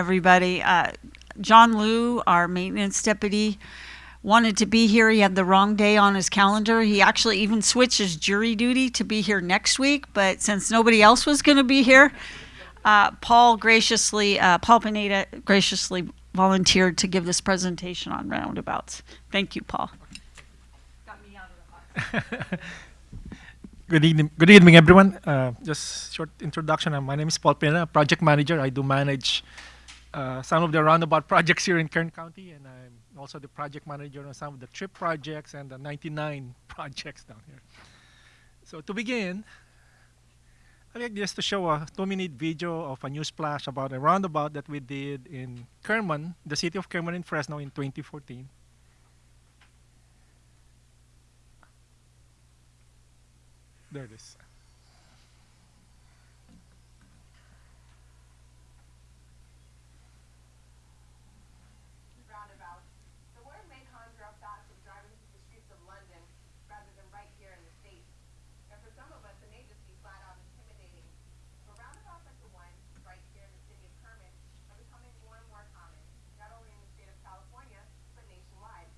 everybody. Uh, John Liu, our maintenance deputy, wanted to be here. He had the wrong day on his calendar. He actually even switched his jury duty to be here next week, but since nobody else was going to be here, uh, Paul graciously, uh, Paul Pineda graciously volunteered to give this presentation on roundabouts. Thank you, Paul. Good evening, good evening, everyone. Uh, just short introduction. Uh, my name is Paul Pena, project manager. I do manage uh, some of the roundabout projects here in Kern County, and I'm also the project manager on some of the trip projects and the 99 projects down here. So to begin, I'd like just to show a two-minute video of a news splash about a roundabout that we did in Kerman, the city of Kerman in Fresno in 2014. There it is. roundabout. The word may conjure up thoughts of driving through the streets of London rather than right here in the States. And for some of us, it may just be flat out intimidating. But roundabouts like the one right here in the city of Kerman are becoming more and more common, not only in the state of California, but nationwide.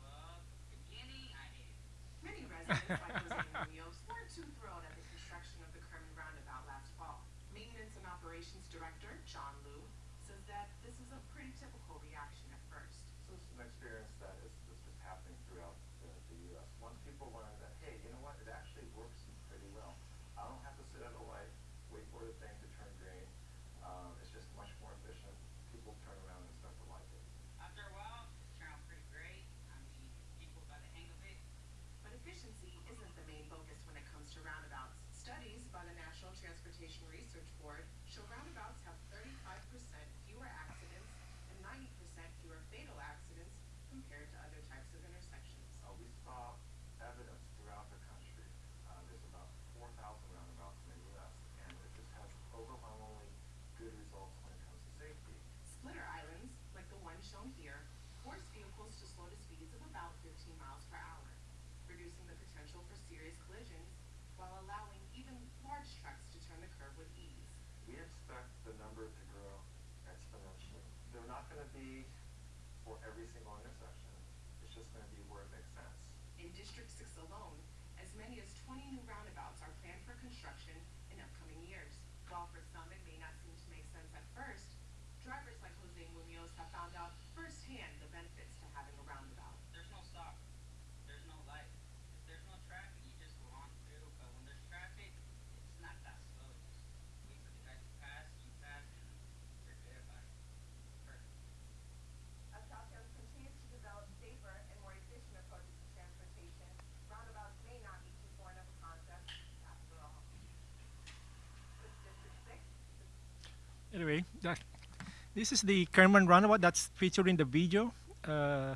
Well, beginning, I hate it. Many residents like Jose Munoz weren't too thrilled at the construction of the Kerman roundabout last fall. Maintenance and Operations Director John Liu says that this is a pretty typical reaction at first. So this is an experience that is, that's just happening throughout the, the US. Once people learn that, hey, you know what, it actually works pretty well. I don't have to sit at a light, wait for the thing to turn green. Um, it's just much more efficient. People turn around and start to like it. After a while, it turned out pretty great. I mean, people got the hang of it. But efficiency isn't the main focus when it comes to roundabouts. Studies by the National Transportation Research Board show roundabouts have 35% fewer accidents and 90% fewer fatal accidents compared to other types of intersections. Uh, we saw evidence throughout the country. Uh, there's about 4,000 roundabouts in the US, and it just has overwhelmingly good results when it comes to safety. Splitter islands, like the one shown here, force vehicles to slow to speeds of about 15 miles per hour, reducing the potential for serious collisions while allowing even large trucks to turn the curve with ease. We expect the number to grow exponentially. They're not gonna be for every single intersection. It's just gonna be where it makes sense. In District 6 alone, as many as 20 new roundabouts are planned for construction in upcoming years. While for some it may not seem to make sense at first, drivers like Jose Munoz have found out firsthand the benefits to having a roundabout. There's no stop. There's no light. If there's no traffic, you just go on through. But when there's traffic, it's not that slow. Just wait for the guys to pass, you pass, and forget about it. Perfect. As Caltrans continues to develop safer and more efficient approaches to transportation, roundabouts may not be too foreign of a concept after all. With District 6, Anyway, that, this is the Kerman roundabout that's featured in the video. Uh,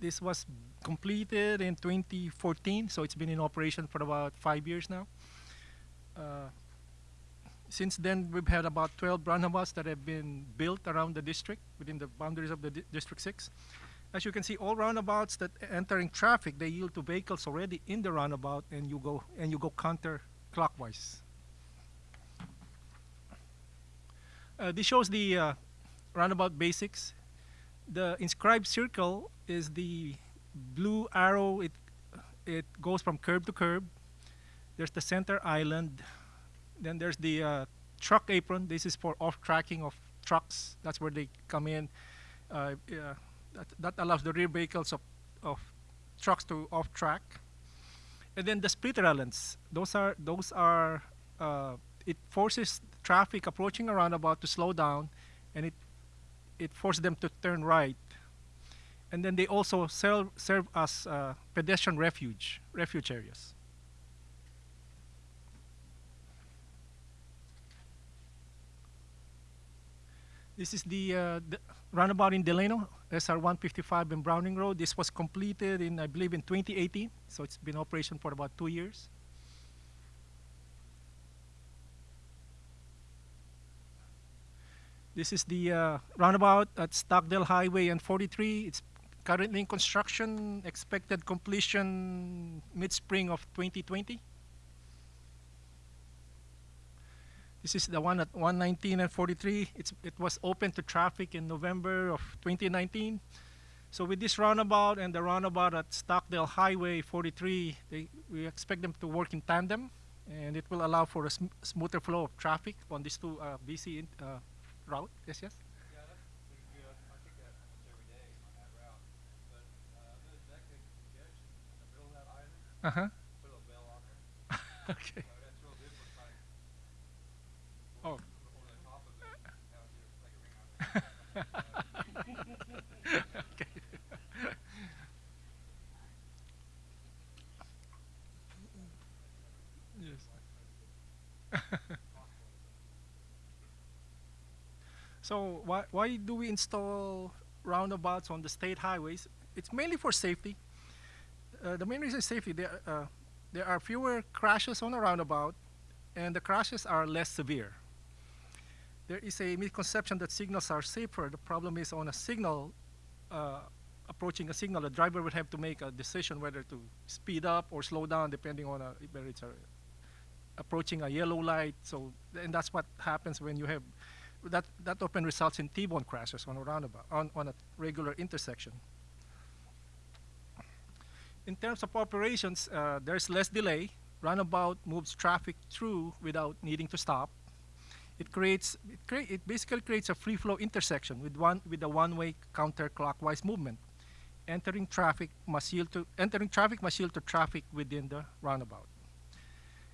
this was completed in 2014, so it's been in operation for about five years now. Uh, since then, we've had about 12 roundabouts that have been built around the district within the boundaries of the di- District 6. As you can see, all roundabouts that entering traffic, they yield to vehicles already in the roundabout, and you go and you go counterclockwise. Uh, this shows the uh, roundabout basics. The inscribed circle is the blue arrow. It it goes from curb to curb. There's the center island. Then there's the uh, truck apron. This is for off tracking of trucks. That's where they come in. Uh, that, that allows the rear vehicles of, of trucks to off track. And then the splitter islands. Those are those are uh, it forces traffic approaching a roundabout to slow down, and it it forced them to turn right. And then they also serve serve as uh, pedestrian refuge refuge areas. This is the, uh, the roundabout in Delano, SR 155 and Browning Road. This was completed in, I believe, in 2018, so it's been operation for about two years. This is the uh, roundabout at Stockdale Highway and 43. It's currently in construction, expected completion mid-spring of 2020. This is the one at 119 and 43. It's, it was open to traffic in November of 2019. So with this roundabout and the roundabout at Stockdale Highway 43, they, we expect them to work in tandem, and it will allow for a sm- smoother flow of traffic on these two uh, in, uh, route. Yes, yes. Yeah, that's pretty good. I take that almost every day on that route. But uh, other than that kind of congestion in the middle of that island, Uh huh. put a bell on there. okay. That's real good for like Oh. over the top of it. Have you like a ring on it. okay. yes. So why why do we install roundabouts on the state highways? It's mainly for safety. Uh, the main reason is safety. There, uh, there are fewer crashes on a roundabout, and the crashes are less severe there is a misconception that signals are safer. The problem is on a signal, uh, approaching a signal, the driver would have to make a decision whether to speed up or slow down depending on a, whether it's a, approaching a yellow light. So, and that's what happens when you have, that, that often results in T-bone crashes on a roundabout, on, on a regular intersection. In terms of operations, uh, there's less delay. Roundabout moves traffic through without needing to stop it creates it, crea- it basically creates a free flow intersection with one with a one-way counterclockwise movement entering traffic must yield to entering traffic must yield to traffic within the roundabout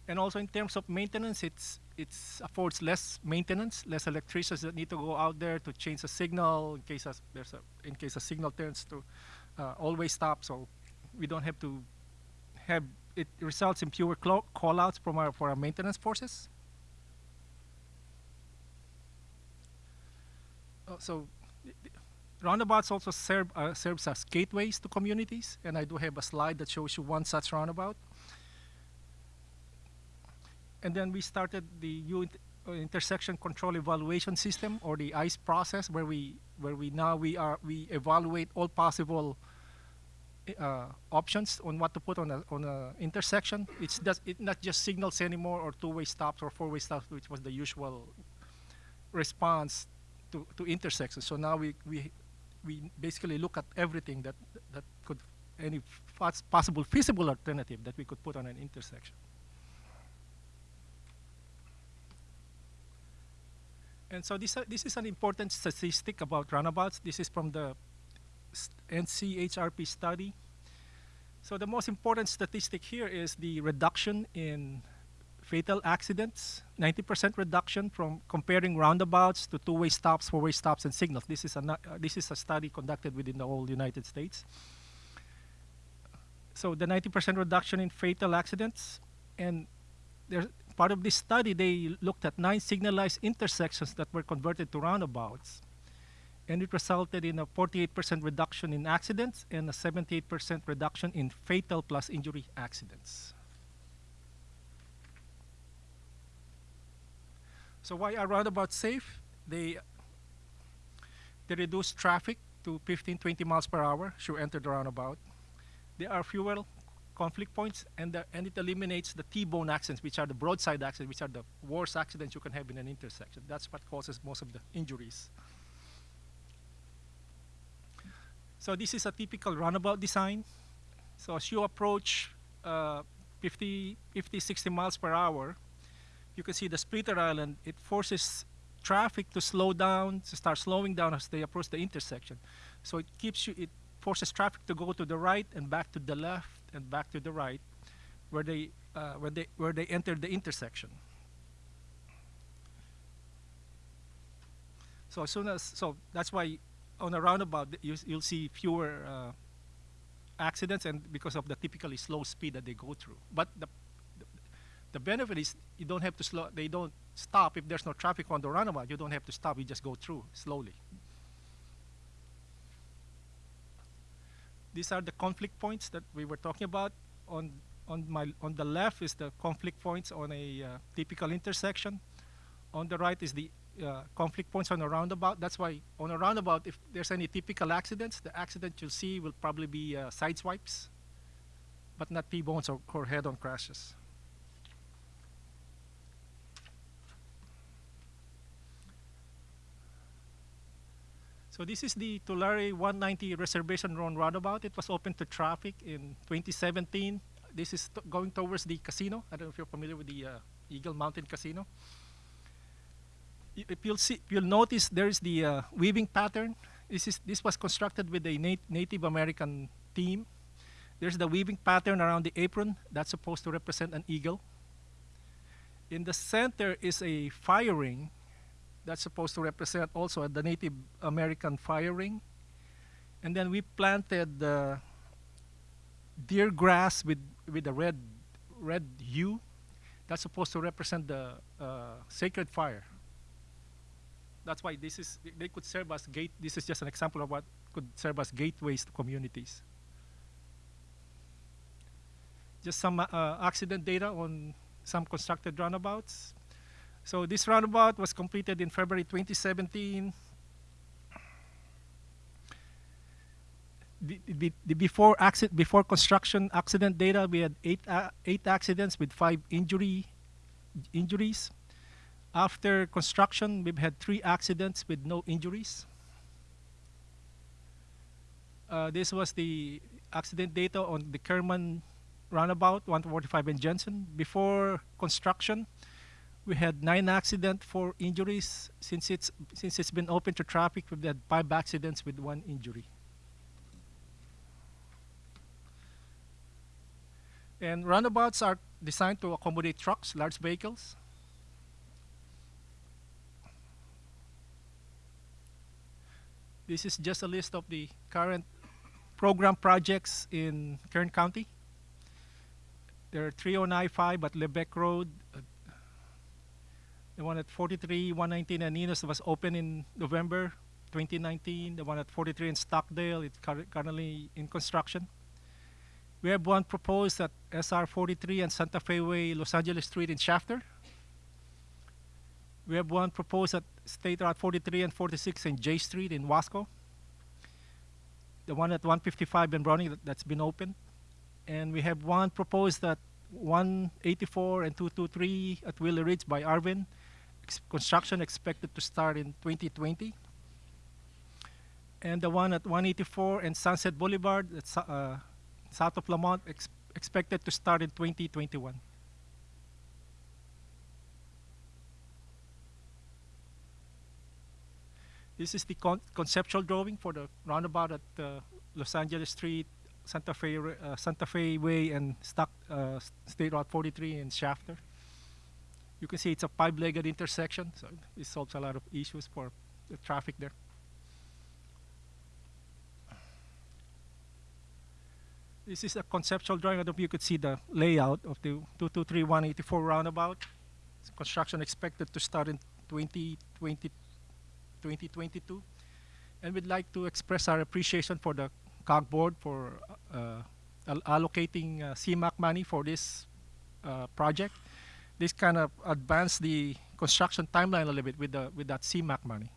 and also in terms of maintenance it's it's affords less maintenance less electricians that need to go out there to change a signal in case as there's a in case a signal turns to uh, always stop. So we don't have to have it results in fewer clo- call outs from our for our maintenance forces. Uh, so roundabouts also serve uh, serves as gateways to communities. And i do have a slide that shows you one such roundabout and then we started the U uh, intersection control evaluation system or the ICE process where we where we now we are we evaluate all possible uh, options on what to put on a on a intersection it's does it not just signals anymore or two-way stops or four-way stops which was the usual response to, to intersections. So now we, we, we basically look at everything that, that could, any possible feasible alternative that we could put on an intersection. And so this, uh, this is an important statistic about roundabouts. This is from the NCHRP study. So the most important statistic here is the reduction in fatal accidents, 90% reduction from comparing roundabouts to two-way stops, four-way stops, and signals. This is a uh, this is a study conducted within the whole United States. So the 90% reduction in fatal accidents, and there's part of this study they looked at nine signalized intersections that were converted to roundabouts, and it resulted in a 48% reduction in accidents and a 78% reduction in fatal plus injury accidents. So why are roundabouts safe? They they reduce traffic to 15, 20 miles per hour should enter the roundabout. They are fewer conflict points, and the, and it eliminates the T-bone accidents, which are the broadside accidents, which are the worst accidents you can have in an intersection. That's what causes most of the injuries. So this is a typical roundabout design. So as you approach uh, 50, 50, 60 miles per hour, you can see the splitter island, it forces traffic to slow down, to start slowing down as they approach the intersection. So it keeps you, it forces traffic to go to the right and back to the left and back to the right, where they, uh, where they, where they enter the intersection. So as soon as, so that's why on a roundabout you, you'll see fewer uh, accidents and because of the typically slow speed that they go through. But the the benefit is you don't have to slow they don't stop if there's no traffic on the roundabout you don't have to stop you just go through slowly these are the conflict points that we were talking about on on my on the left is the conflict points on a uh, typical intersection on the right is the uh, conflict points on a roundabout. That's why on a roundabout, if there's any typical accidents, the accident you'll see will probably be uh, side swipes, but not T-bones or, or head-on crashes. So this is the Tulare 190 Reservation Road roundabout. It was open to traffic in 2017. This is going towards the casino. I don't know if you're familiar with the uh, Eagle Mountain Casino. If you'll see, you'll notice there is the uh, weaving pattern. This is this was constructed with a nat- Native American theme. There's the weaving pattern around the apron that's supposed to represent an eagle. In the center is a fire ring that's supposed to represent also the Native American fire ring. And then we planted the deer grass with with a red red hue. That's supposed to represent the uh, sacred fire. That's why this is they could serve as gate. This is just an example of what could serve as gateways to communities. Just some uh, accident data on some constructed roundabouts. So this roundabout was completed in February 2017. The, the, the before accident before construction accident data we had eight uh, eight accidents with five injury injuries. After construction we've had three accidents with no injuries. Uh, this was the accident data on the Kerman roundabout 145 and Jensen. Before construction, we had nine accidents, four injuries. Since it's since it's been open to traffic, we've had five accidents with one injury. And roundabouts are designed to accommodate trucks, large vehicles. This is just a list of the current program projects in Kern County. There are three on I-5 at Lebec Road. The one at 43, 119 and Enos was open in November 2019. The one at 43 in Stockdale, it's currently in construction. We have one proposed at SR 43 and Santa Fe Way, Los Angeles Street in Shafter. We have one proposed at State Route 43 and 46 in J Street in Wasco. The one at 155 in Browning that, that's been opened and we have one proposed at 184 and 223 at Willow Ridge by Arvin. Ex- construction expected to start in 2020. And the one at 184 and Sunset Boulevard, uh, south of Lamont, ex- expected to start in 2021. This is the con- conceptual drawing for the roundabout at uh, Los Angeles Street, Santa Fe, uh, Santa Fe Way, and Stock, uh, State Route 43 in Shafter. You can see it's a five-legged intersection, so it solves a lot of issues for the traffic there. This is a conceptual drawing. I don't know if you could see the layout of the 223-184 roundabout. It's construction expected to start in 2020, 2022. And we'd like to express our appreciation for the COG board for uh, allocating uh, CMAQ money for this uh, project. This kind of advanced the construction timeline a little bit with the with that CMAQ money.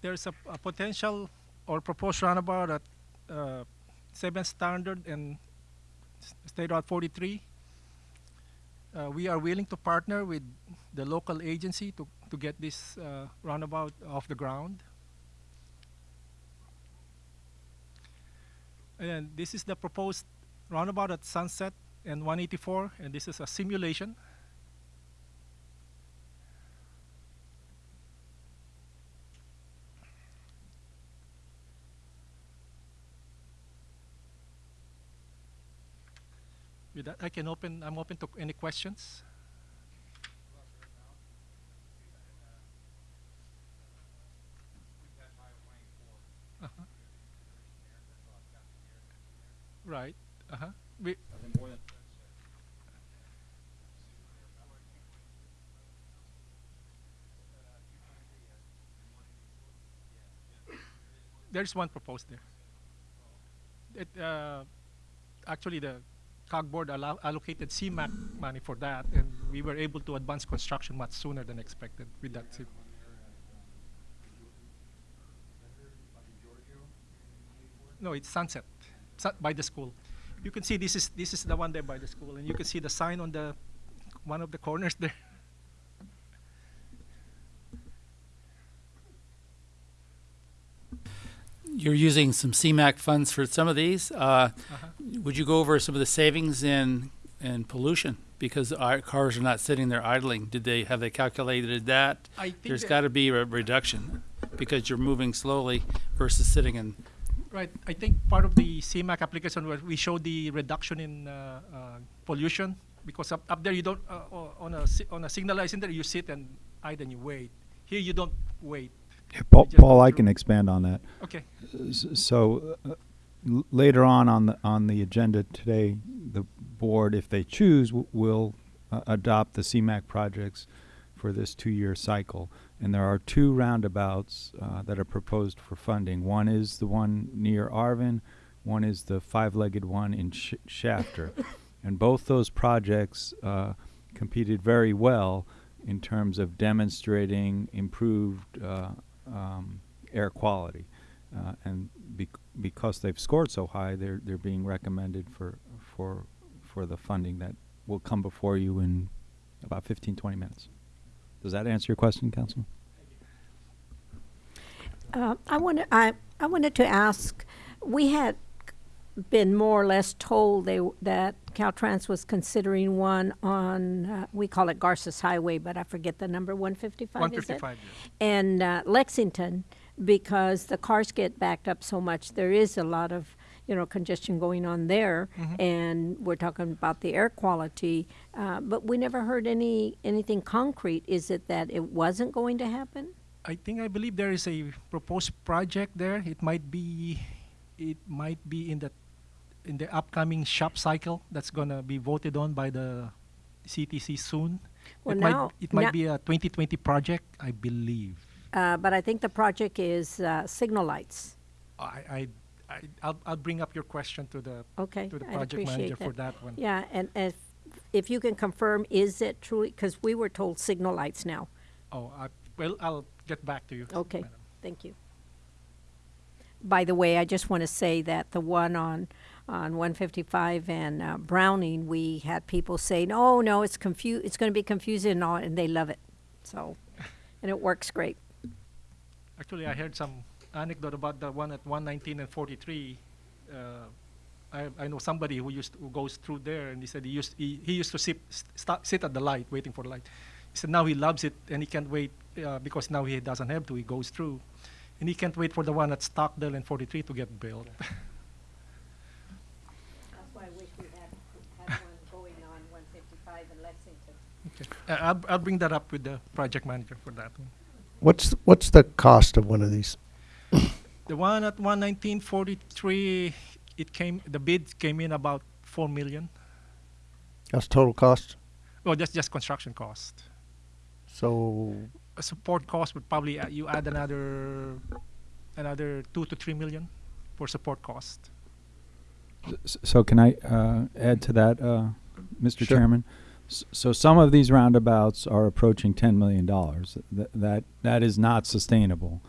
There's a, a potential or proposed roundabout at uh, 7 Standard and State Route 43. Uh, we are willing to partner with the local agency to, to get this uh, roundabout off the ground. And this is the proposed roundabout at Sunset and 184, and this is a simulation. With that, I can open. I'm open to any questions. Uh-huh. Right. Uh-huh. We, there's one proposed there. It, uh, actually, the COG board allow, allocated CMAQ money for that, and we were able to advance construction much sooner than expected with that. CIP. No, it's Sunset, Sun- by the school. You can see this is this is the one there by the school, and you can see the sign on the one of the corners there. You're using some CMAQ funds for some of these. Uh, Uh-huh. Would you go over some of the savings in in pollution because our cars are not sitting there idling? Did they have they calculated that? I think There's got to be a reduction because you're moving slowly versus sitting in. Right. I think part of the CMAQ application where we showed the reduction in uh, uh, pollution because up, up there you don't uh, on a on a signalizing there you sit and idle and you wait. Here you don't wait. Yeah, Paul, Paul, I can expand on that. Okay. So uh, later on on the on the agenda today, the board, if they choose, w- will uh, adopt the CMAC projects for this two-year cycle. And there are two roundabouts uh, that are proposed for funding. One is the one near Arvin. One is the five-legged one in Sh- Shafter. and both those projects uh, competed very well in terms of demonstrating improved uh, um, air quality. Uh, and bec- because they've scored so high, they're they're being recommended for for for the funding that will come before you in about 15, 20 minutes. Does that answer your question, Council? Uh, I wanted, I, I wanted to ask, we had been more or less told they, that Caltrans was considering one on, uh, we call it Garces Highway, but I forget the number, one fifty-five, is it? 155. yes. And, uh, Lexington, because the cars get backed up so much, there is a lot of, you know, congestion going on there. And we're talking about the air quality, uh, but we never heard any, anything concrete. Is it that it wasn't going to happen? I think I believe there is a proposed project there. It might be, it might be in the, in the upcoming SHOPP cycle that's gonna be voted on by the CTC soon. Well, it now- might, it might be a 2020 project, I believe. Uh, but I think the project is uh, signal lights. I, I, I I'll, I'll bring up your question to the Okay, to the I'd project manager for that one. Yeah, and if, if you can confirm, is it truly, because we were told signal lights now. Oh, I, well, I'll get back to you. Okay, madam. thank you. By the way, I just want to say that the one on, on 155 and uh, Browning, we had people say, no, no, it's confu, it's going to be confusing and all, and they love it. So, and it works great. Actually, I heard some anecdote about the one at 119 and 43. Uh, I, I know somebody who used who goes through there, and he said he used he, he used to sit st- sit at the light waiting for the light. He said now he loves it and he can't wait uh, because now he doesn't have to. He goes through, and he can't wait for the one at Stockdale and 43 to get built. That's why I wish we had, had one going on 155 in Lexington. okay. Uh, I'll, I'll bring that up with the project manager for that one. What's what's the cost of one of these? The one at 119.43, it came the bid came in about four million. That's total cost. Well, that's just construction cost. So a support cost would probably uh, you add another another two to three million for support cost. S- So can I uh, add to that, uh, Mr. Sure. Chairman? S- So some of these roundabouts are approaching ten million dollars. Th- That that is not sustainable.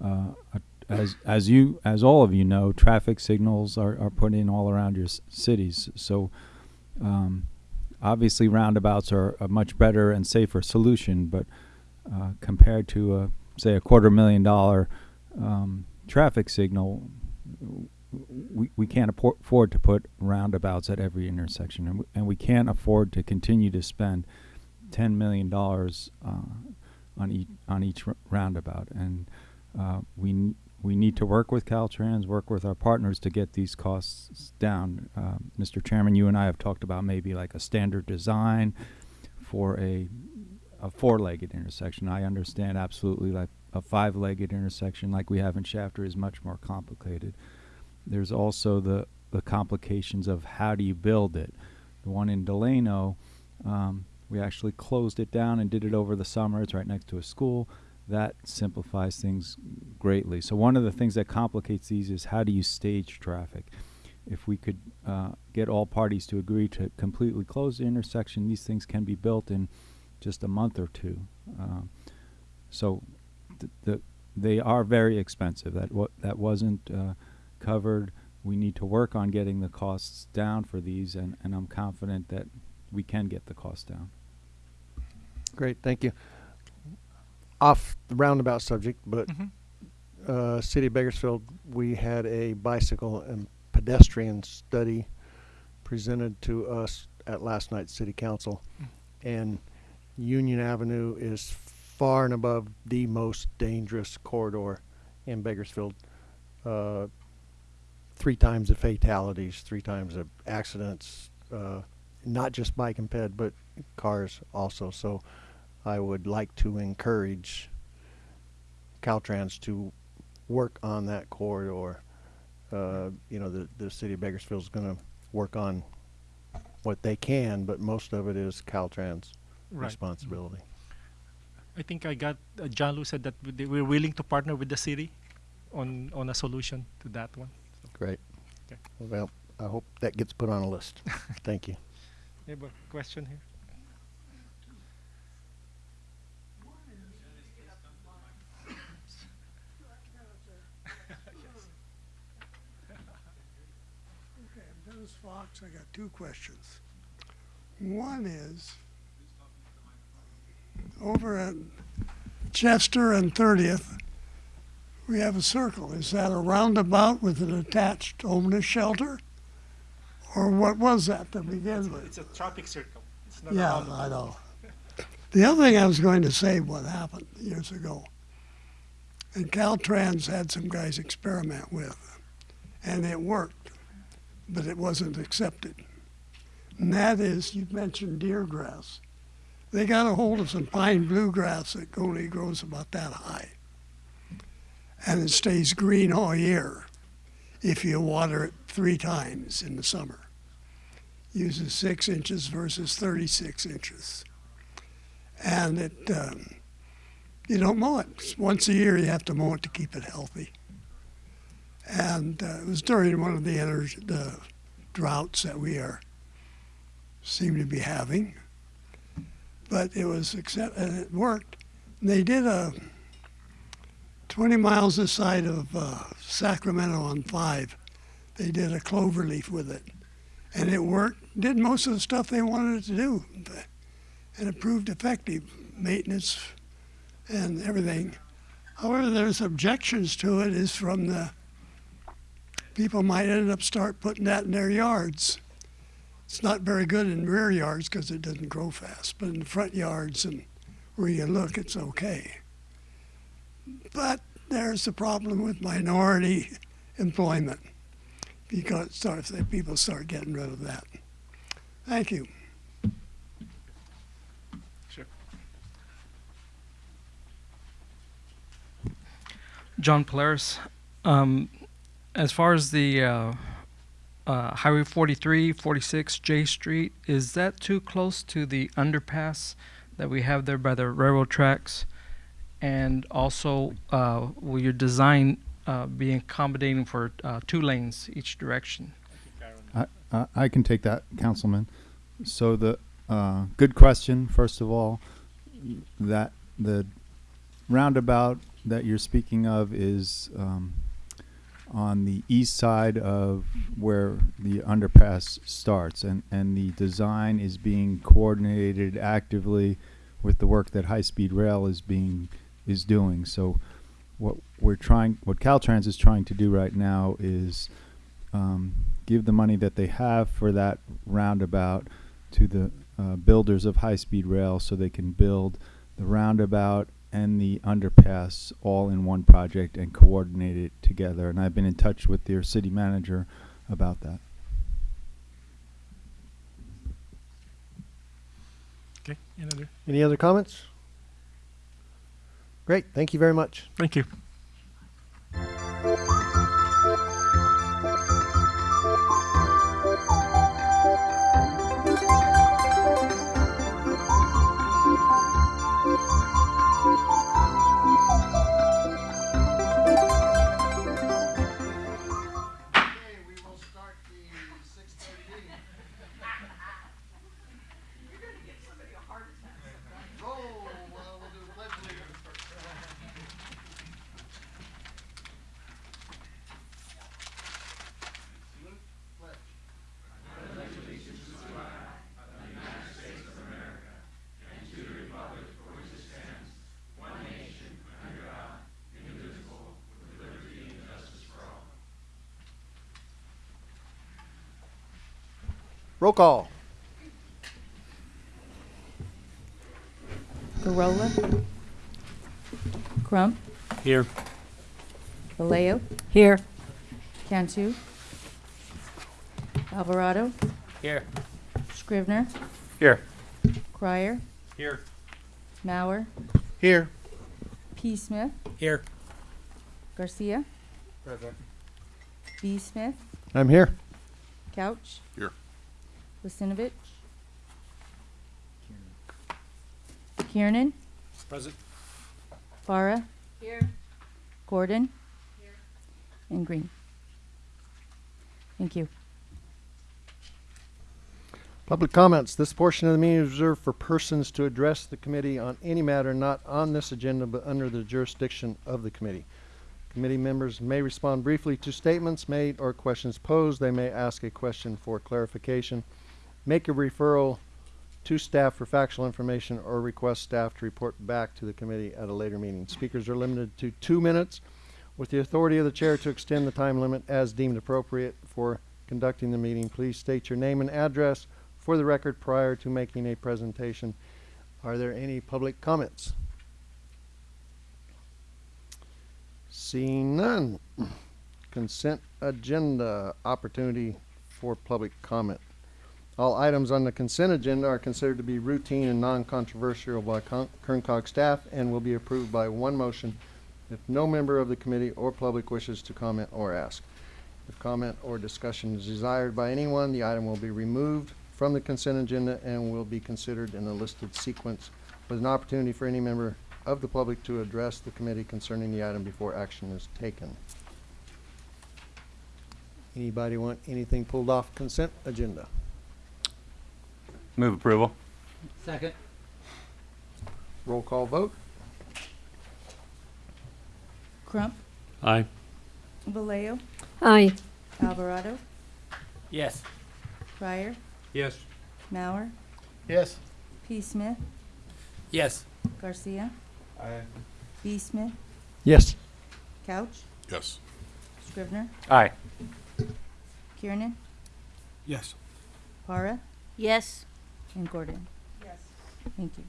Uh, as as you as all of you know, traffic signals are, are put in all around your cities. So um, obviously roundabouts are a much better and safer solution, but uh, compared to a say a quarter million dollar um, traffic signal, we, we can't afford to put roundabouts at every intersection, and, and we can't afford to continue to spend ten million dollars uh, on each on each roundabout, and uh, we we need to work with Caltrans, work with our partners to get these costs down. Uh, Mr. Chairman, you and I have talked about maybe like a standard design for a a four-legged intersection. I understand absolutely like a five-legged intersection like we have in Shafter is much more complicated. There's also the the complications of how do you build it. The one in Delano, um, we actually closed it down and did it over the summer. It's right next to a school. That simplifies things greatly. So one of the things that complicates these is how do you stage traffic. if we could uh, get all parties to agree to completely close the intersection, these things can be built in just a month or two. Um, so th- the, they are very expensive. That wa- that wasn't uh, covered. We need to work on getting the costs down for these, and, and I'm confident that we can get the cost down. Great, thank you. Off the roundabout subject, but Mhm. uh, City of Bakersfield, we had a bicycle and pedestrian study presented to us at last night's city council. And Union Avenue is far and above the most dangerous corridor in Bakersfield. Uh, three times the fatalities, three times the accidents, uh, not just bike and ped, but cars also. So I would like to encourage Caltrans to work on that corridor. Uh, you know, the, the city of Bakersfield is going to work on what they can, but most of it is Caltrans' Right. responsibility. I think I got uh, John Liu said that we're willing to partner with the city on on a solution to that one. Great. Okay. Well, I hope that gets put on a list. Thank you. A question here? Fox. I got two questions. One is over at Chester and 30th, we have a circle. Is that a roundabout with an attached homeless shelter? Or what was that to begin with? It's a traffic circle. It's not a Yeah. I know. The other thing I was going to say, what happened years ago, and Caltrans had some guys experiment with, and it worked, but it wasn't accepted. And that is, you mentioned deer grass. They got a hold of some pine bluegrass that only grows about that high. And it stays green all year if you water it three times in the summer. Uses six inches versus 36 inches. And it, um, you don't mow it. Once a year you have to mow it to keep it healthy. And uh, it was during one of the, ener- the droughts that we are seem to be having. But it was accept- and it worked. And they did a 20 miles this side of uh, Sacramento on five. They did a clover leaf with it, and it worked. Did most of the stuff they wanted it to do, and it proved effective. Maintenance and everything. However, there's objections to it. Is from the people might end up start putting that in their yards. It's not very good in rear yards because it doesn't grow fast, but in the front yards and where you look, it's okay. But there's the problem with minority employment because people start getting rid of that. Thank you. Sure. John Polaris. Um, as far as the uh, uh, Highway 43, 46 J Street, is that too close to the underpass that we have there by the railroad tracks? And also, uh, will your design uh, be accommodating for uh, two lanes each direction? I, I, can take that, Councilman. So the uh, good question, first of all. That the roundabout that you're speaking of is um, on the east side of where the underpass starts, and and the design is being coordinated actively with the work that High Speed Rail is being is doing. So what we're trying, what Caltrans is trying to do right now is um, give the money that they have for that roundabout to the uh, builders of high-speed rail so they can build the roundabout and the underpass all in one project and coordinate it together. And I've been in touch with their city manager about that. Okay. Another. Any other comments? Great, thank you very much. Thank you. Roll call. Gorola. Crump. Here. Vallejo. Here. Cantu. Alvarado. Here. Scrivner. Here. Crier. Here. Mauer. Here. P. Smith. Here. Garcia. Present. B. Smith. I'm here. Couch. Here. Lissinovich. Kiernan. Present. Farah. Here. Gordon. Here. And Green. Thank you. Public comments. This portion of the meeting is reserved for persons to address the committee on any matter not on this agenda but under the jurisdiction of the committee. Committee members may respond briefly to statements made or questions posed. They may ask a question for clarification, make a referral to staff for factual information, or request staff to report back to the committee at a later meeting. Speakers are limited to two minutes with the authority of the chair to extend the time limit as deemed appropriate for conducting the meeting. Please state your name and address for the record prior to making a presentation. Are there any public comments? Seeing none. Consent agenda opportunity for public comment. All items on the consent agenda are considered to be routine and non-controversial by Con- Kern Cog staff and will be approved by one motion if no member of the committee or public wishes to comment or ask. If comment or discussion is desired by anyone, the item will be removed from the consent agenda and will be considered in the listed sequence with an opportunity for any member of the public to address the committee concerning the item before action is taken. Anybody want anything pulled off consent agenda? Move approval. Second. Roll call vote? Crump. Aye. Vallejo. Aye. Alvarado. Yes. Crier. Yes. Mauer. Yes. P. Smith. Yes. Garcia. Aye. B. Smith. Yes. Couch. Yes. Scrivner. Aye. Kiernan. Yes. Para. Yes. And Gordon. Yes. Thank you.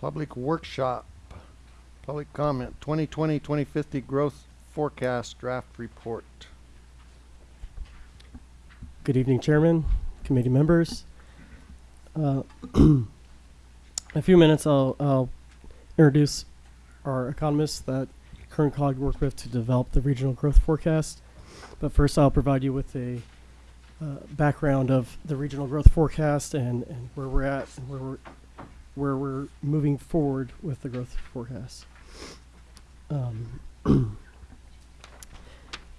Public workshop, public comment, 2020-2050 growth forecast draft report. Good evening, Chairman, committee members. Uh, in a few minutes, I'll, I'll introduce our economists that Kern Cog worked with to develop the regional growth forecast. But first, I'll provide you with a uh, background of the regional growth forecast and, and where we're at and where we're where we're moving forward with the growth forecast. Um,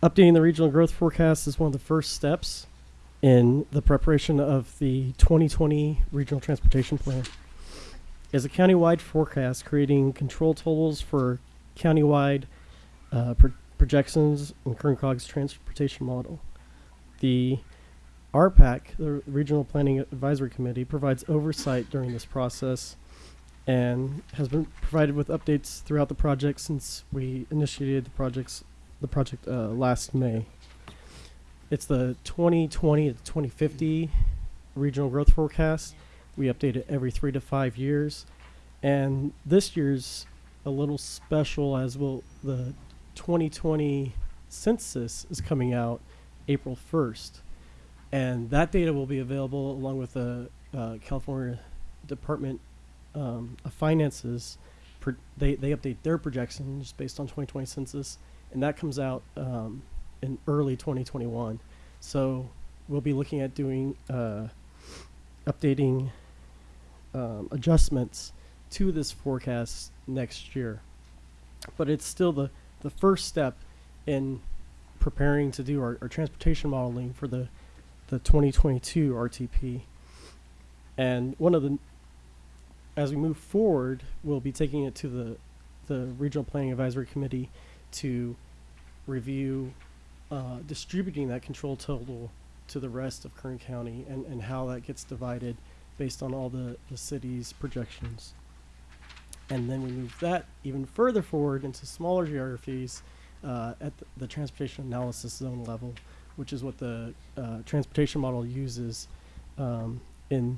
updating the regional growth forecast is one of the first steps in the preparation of the 2020 Regional Transportation Plan. Is a countywide forecast creating control totals for countywide uh, pro- projections in Kern Cog's transportation model. The RPAC, the Regional Planning Advisory Committee, provides oversight during this process and has been provided with updates throughout the project since we initiated the projects the project uh, last May. It's the 2020 to 2050 regional growth forecast. We update it every three to five years, and this year's a little special as well. The 2020 census is coming out April 1st, and that data will be available along with the uh, California Department um, of Finance's. They they update their projections based on 2020 census, and that comes out um, in early 2021. So we'll be looking at doing uh, updating um, adjustments to this forecast next year. But it's still the, the first step in preparing to do our, our transportation modeling for the, the 2022 RTP. And one of the, as we move forward, we'll be taking it to the, the Regional Planning Advisory Committee to review uh, distributing that control total to the rest of Kern County and, and how that gets divided based on all the, the city's projections. And then we move that even further forward into smaller geographies uh, at the, the transportation analysis zone level, which is what the uh, transportation model uses um, in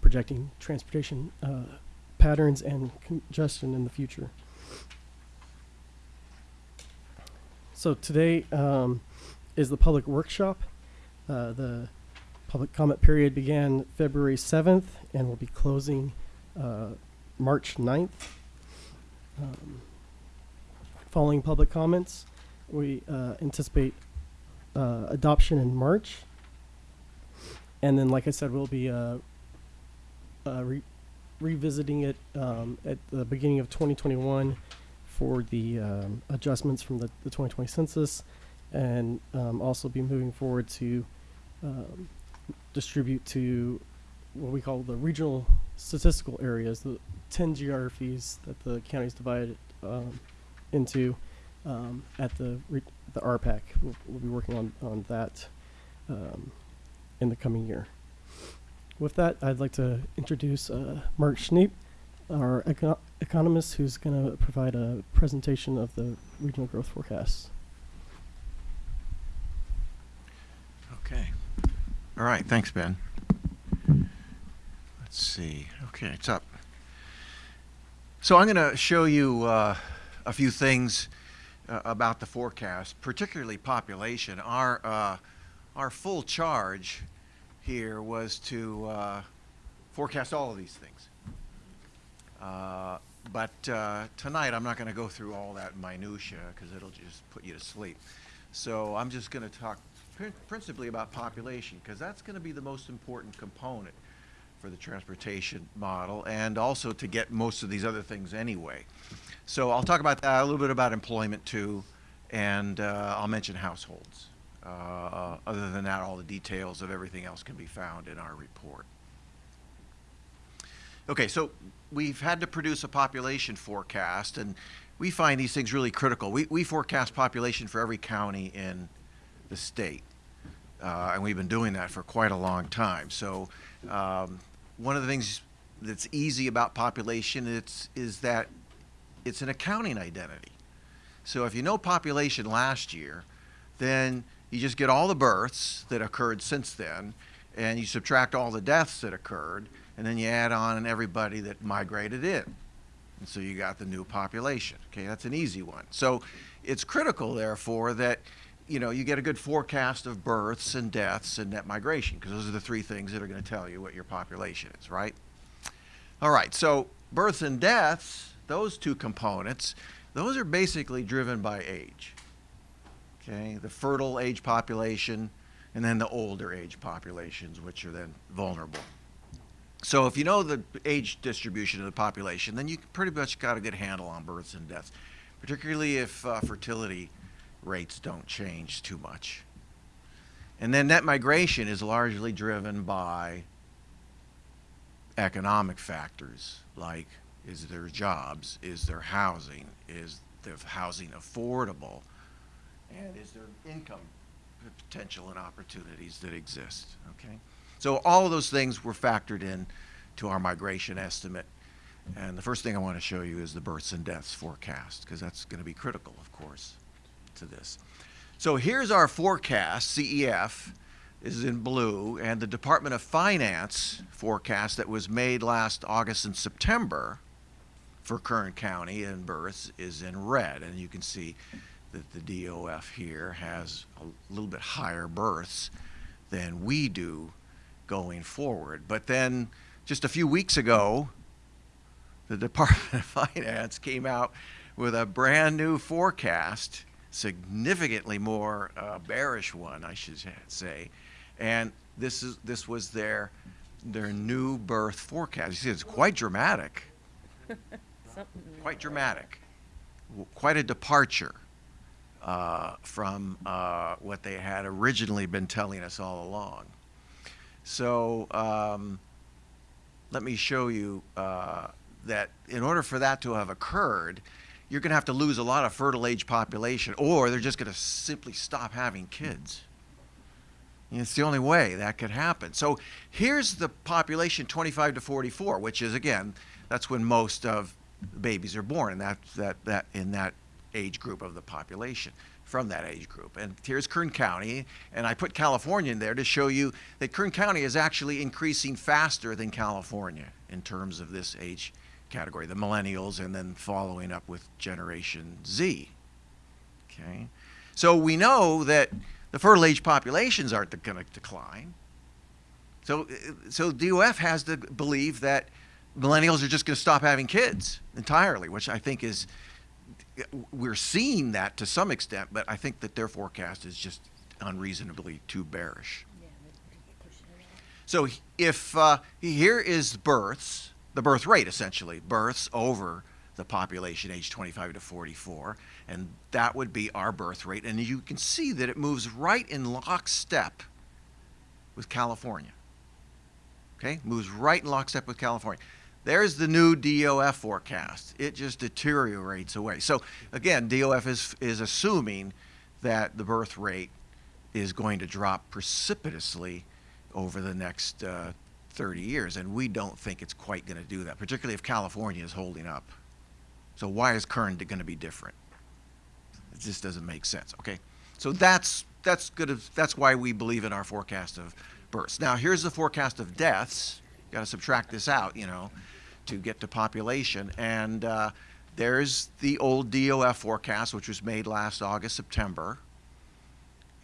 projecting transportation uh, patterns and congestion in the future. So today um, is the public workshop. Uh, the public comment period began February 7th and will be closing uh, March 9th. Um, following public comments, we uh, anticipate uh, adoption in March. And then, like I said, we'll be uh, uh, re- revisiting it um, at the beginning of 2021 for the um, adjustments from the, the 2020 census, and um, also be moving forward to um, distribute to what we call the regional statistical areas, the 10 geographies that the county's divided um, into um, at the the RPAC. We'll, we'll be working on on that um, in the coming year. With that, I'd like to introduce uh, Mark Schniepp, our eco- economist, who's going to provide a presentation of the regional growth forecasts. Okay. All right, thanks, Ben. Let's see. Okay, it's up. So I'm going to show you uh, a few things uh, about the forecast, particularly population. Our uh, our full charge here was to uh, forecast all of these things. Uh, but uh, tonight I'm not going to go through all that minutia because it'll just put you to sleep. So I'm just going to talk prin- principally about population because that's going to be the most important component for the transportation model and also to get most of these other things anyway. So I'll talk about that, a little bit about employment too, and uh, I'll mention households. Uh, other than that, all the details of everything else can be found in our report. Okay, so we've had to produce a population forecast, and we find these things really critical. We, we forecast population for every county in the state, uh, and we've been doing that for quite a long time. So um, one of the things that's easy about population it's, is that it's an accounting identity. So if you know population last year, then you just get all the births that occurred since then, and you subtract all the deaths that occurred, and then you add on everybody that migrated in. And so you got the new population. Okay, that's an easy one. So it's critical, therefore, that you know you get a good forecast of births and deaths and net migration, because those are the three things that are going to tell you what your population is, right? All right, so births and deaths, those two components, those are basically driven by age. Okay, the fertile age population and then the older age populations, which are then vulnerable. So if you know the age distribution of the population, then you pretty much got a good handle on births and deaths, particularly if uh, fertility rates don't change too much. And then net migration is largely driven by economic factors like is there jobs, is there housing, is the housing affordable, and is there income potential and opportunities that exist, okay? So all of those things were factored in to our migration estimate. And the first thing I want to show you is the births and deaths forecast, because that's going to be critical, of course, to this. So here's our forecast, CEF is in blue, and the Department of Finance forecast that was made last August and September for Kern County and births is in red. And you can see that the DOF here has a little bit higher births than we do going forward. But then just a few weeks ago, the Department of Finance came out with a brand new forecast, significantly more uh, bearish one, I should say. And this is this was their their new birth forecast. You see, it's quite dramatic. quite dramatic. Quite a departure uh, from uh, what they had originally been telling us all along. So um, let me show you uh, that in order for that to have occurred, you're going to have to lose a lot of fertile age population, or they're just going to simply stop having kids. And It's the only way that could happen. So here's the population 25 to 44, which is again, that's when most of the babies are born, and that that that in that age group of the population from that age group. And here's Kern County, and I put California in there to show you that Kern County is actually increasing faster than California in terms of this age category, the millennials, and then following up with Generation Z. Okay, so we know that the fertile age populations aren't going to decline. So, so DOF has to believe that millennials are just going to stop having kids entirely, which I think is we're seeing that to some extent, but I think that their forecast is just unreasonably too bearish. So if uh, here is births, the birth rate essentially, births over the population age 25 to 44, and that would be our birth rate. And you can see that it moves right in lockstep with California. Okay, moves right in lockstep with California. There's the new DOF forecast. It just deteriorates away. So again, DOF is is assuming that the birth rate is going to drop precipitously over the next uh, 30 years, and we don't think it's quite going to do that, particularly if California is holding up. So why is Kern going to be different? It just doesn't make sense. Okay, so that's that's good. Of, that's why we believe in our forecast of births. Now here's the forecast of deaths. You've got to subtract this out, you know, to get to population. And uh, there's the old DOF forecast, which was made last August, September.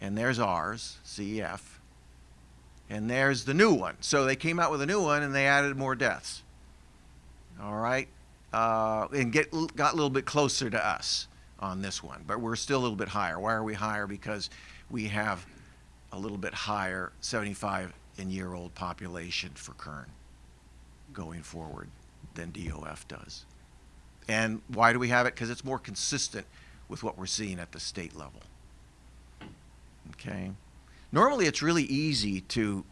And there's ours, CEF. And there's the new one. So they came out with a new one and they added more deaths. All right, uh, and get got a little bit closer to us on this one, but we're still a little bit higher. Why are we higher? Because we have a little bit higher 75 and year old population for Kern going forward than DOF does. And why do we have it? Because it's more consistent with what we're seeing at the state level. Okay. Normally, it's really easy to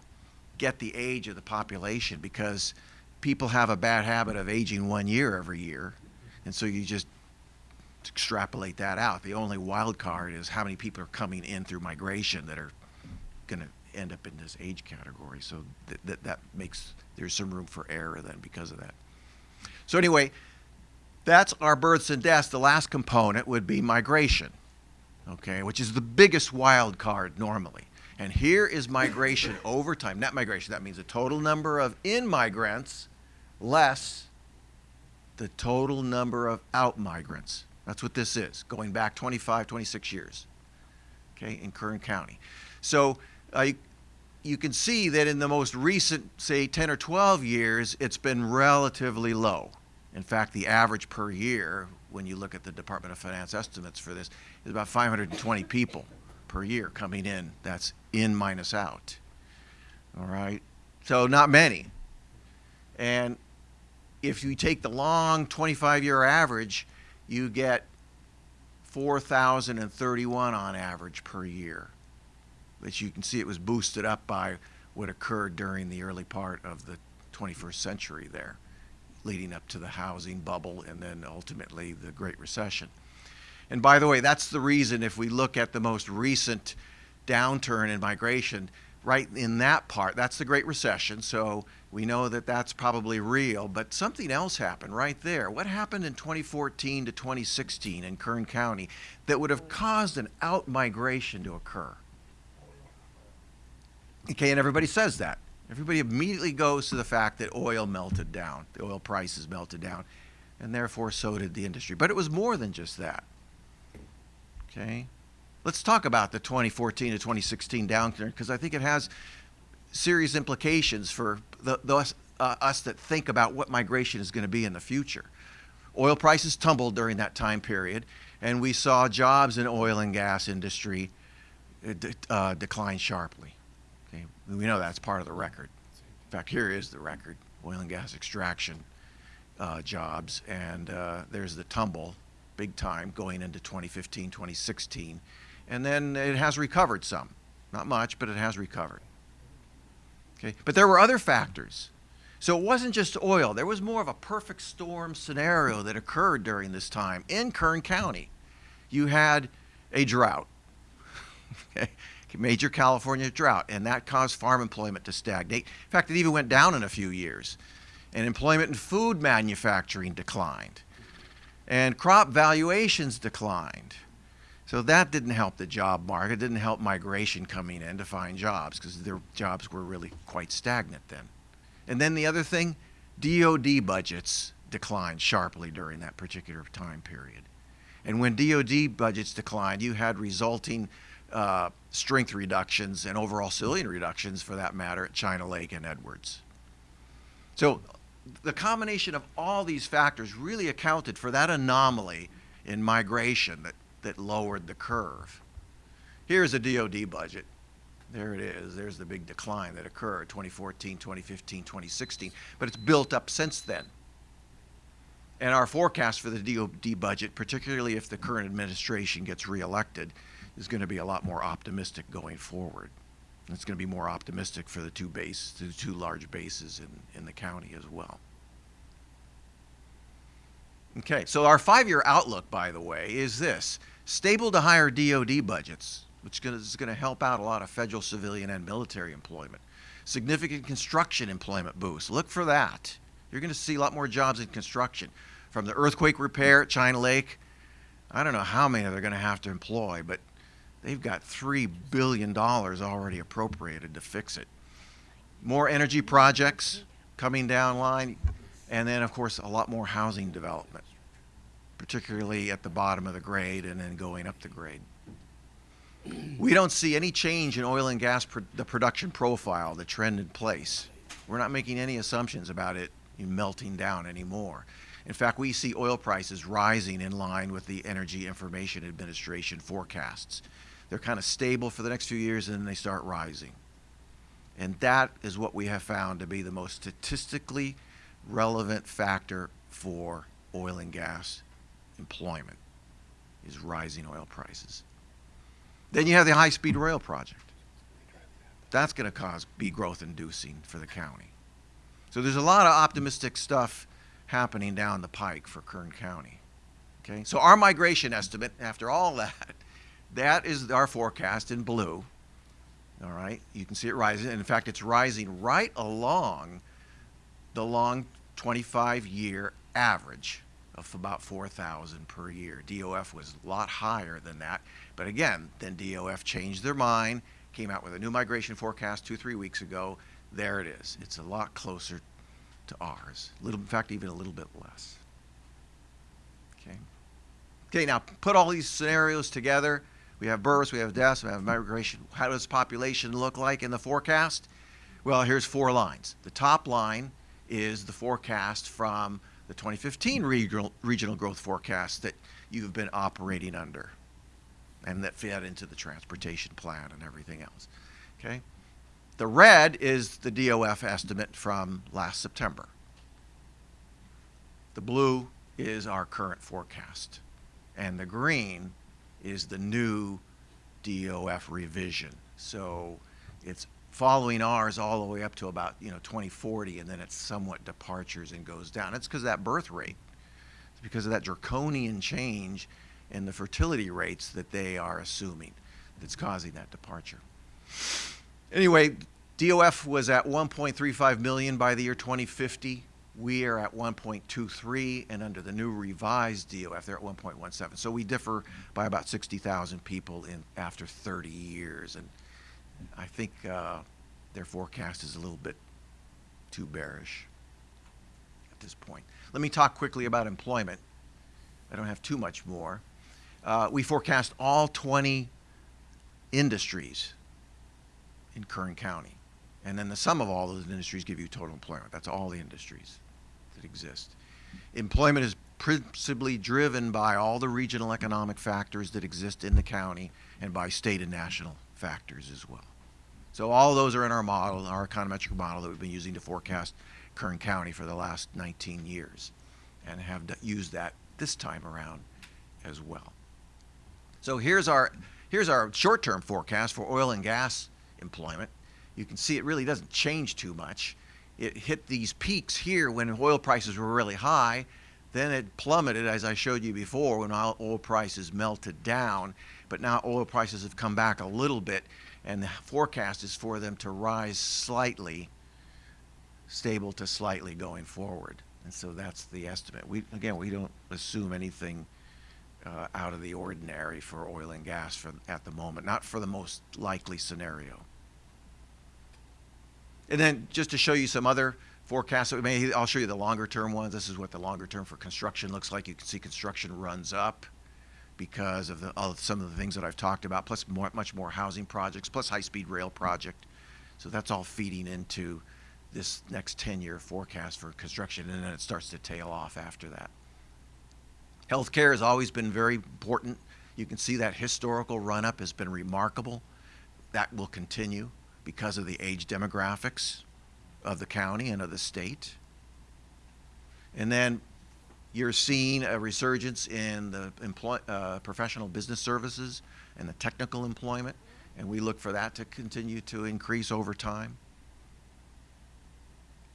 get the age of the population because people have a bad habit of aging one year every year. And so you just extrapolate that out. The only wild card is how many people are coming in through migration that are going to end up in this age category. So that, that, that makes, there's some room for error then because of that. So anyway, that's our births and deaths. The last component would be migration, okay, which is the biggest wild card normally. And here is migration over time. Net migration, that means the total number of in-migrants less the total number of out-migrants. That's what this is, going back 25, 26 years, okay, in Kern County. So uh, you, can see that in the most recent, say, 10 or 12 years, it's been relatively low. In fact, the average per year, when you look at the Department of Finance estimates for this, is about 520 people per year coming in. That's in minus out. All right? So not many. And if you take the long 25 year average, you get 4,031 on average per year. But you can see it was boosted up by what occurred during the early part of the 21st century there, leading up to the housing bubble and then ultimately the Great Recession. And by the way, that's the reason if we look at the most recent downturn in migration, right in that part, that's the Great Recession. So we know that that's probably real, but something else happened right there. What happened in 2014 to 2016 in Kern County that would have caused an out migration to occur? Okay, and everybody says that. Everybody immediately goes to the fact that oil melted down, the oil prices melted down, and therefore so did the industry. But it was more than just that. Okay? Let's talk about the 2014 to 2016 downturn because I think it has serious implications for the, the uh, us that think about what migration is going to be in the future. Oil prices tumbled during that time period, and we saw jobs in oil and gas industry uh, uh decline sharply. Okay, we know that's part of the record. In fact, here is the record: oil and gas extraction uh, jobs, and uh, there's the tumble, big time, going into 2015, 2016, and then it has recovered some, not much, but it has recovered. Okay, but there were other factors. So it wasn't just oil. There was more of a perfect storm scenario that occurred during this time in Kern County. You had a drought. okay major California drought, and that caused farm employment to stagnate. In fact, it even went down in a few years. And employment in food manufacturing declined. And crop valuations declined. So that didn't help the job market, It didn't help migration coming in to find jobs because their jobs were really quite stagnant then. And then the other thing, DoD budgets declined sharply during that particular time period. And when DoD budgets declined, you had resulting uh, strength reductions and overall civilian reductions, for that matter, at China Lake and Edwards. So the combination of all these factors really accounted for that anomaly in migration that, that lowered the curve. Here's a DoD budget. There it is. There's the big decline that occurred 2014, 2015, 2016. But it's built up since then. And our forecast for the DoD budget, particularly if the current administration gets reelected, is going to be a lot more optimistic going forward. It's going to be more optimistic for the two base, the two large bases in, in the county as well. Okay, so our five-year outlook, by the way, is this: stable to higher DoD budgets, which is going to help out a lot of federal, civilian, and military employment. Significant construction employment boost. Look for that. You're going to see a lot more jobs in construction, from the earthquake repair at China Lake. I don't know how many they're going to have to employ, but they've got $3 billion already appropriated to fix it. More energy projects coming down line, and then, of course, a lot more housing development, particularly at the bottom of the grade and then going up the grade. We don't see any change in oil and gas, the production profile, the trend in place. We're not making any assumptions about it melting down anymore. In fact, we see oil prices rising in line with the Energy Information Administration forecasts. They're kind of stable for the next few years and then they start rising. And that is what we have found to be the most statistically relevant factor for oil and gas employment is rising oil prices. Then you have the high-speed rail project. That's going to cause be growth inducing for the county. So there's a lot of optimistic stuff happening down the pike for Kern County. Okay, so our migration estimate, after all that, that is our forecast in blue. All right, you can see it rising. And in fact, it's rising right along the long 25-year average of about 4,000 per year. DOF was a lot higher than that. But again, then DOF changed their mind, came out with a new migration forecast two, three weeks ago. There it is. It's a lot closer to ours. Little, in fact, even a little bit less. Okay. Okay, now put all these scenarios together. We have births, we have deaths, we have migration. How does population look like in the forecast? Well, here's four lines. The top line is the forecast from the 2015 regional, regional growth forecast that you've been operating under and that fed into the transportation plan and everything else. Okay? The red is the DOF estimate from last September. The blue is our current forecast. And the green is the new DOF revision. So it's following ours all the way up to about you know 2040, and then it somewhat departures and goes down. It's because of that birth rate. It's because of that draconian change in the fertility rates that they are assuming that's causing that departure. Anyway, DOF was at 1.35 million by the year 2050. We are at 1.23, and under the new revised DOF, they're at 1.17. So we differ by about 60,000 people in after 30 years, and I think uh, their forecast is a little bit too bearish at this point. Let me talk quickly about employment. I don't have too much more. Uh, we forecast all 20 industries in Kern County. And then the sum of all those industries give you total employment. That's all the industries that exist. Employment is principally driven by all the regional economic factors that exist in the county and by state and national factors as well. So all those are in our model, our econometric model that we've been using to forecast Kern County for the last 19 years and have used that this time around as well. So here's our, here's our short-term forecast for oil and gas employment. You can see it really doesn't change too much. It hit these peaks here when oil prices were really high. Then it plummeted, as I showed you before, when oil prices melted down. But now oil prices have come back a little bit, and the forecast is for them to rise slightly, stable to slightly going forward. And so that's the estimate. We, again, we don't assume anything uh, out of the ordinary for oil and gas for, at the moment, not for the most likely scenario. And then just to show you some other forecasts that we made, I'll show you the longer term ones. This is what the longer term for construction looks like. You can see construction runs up because of, the, some of the things that I've talked about, plus more, much more housing projects, plus high-speed rail project. So that's all feeding into this next 10-year forecast for construction, and then it starts to tail off after that. Healthcare has always been very important. You can see that historical run-up has been remarkable. That will continue because of the age demographics of the county and of the state. And then you're seeing a resurgence in the employ, uh, professional business services and the technical employment, and we look for that to continue to increase over time.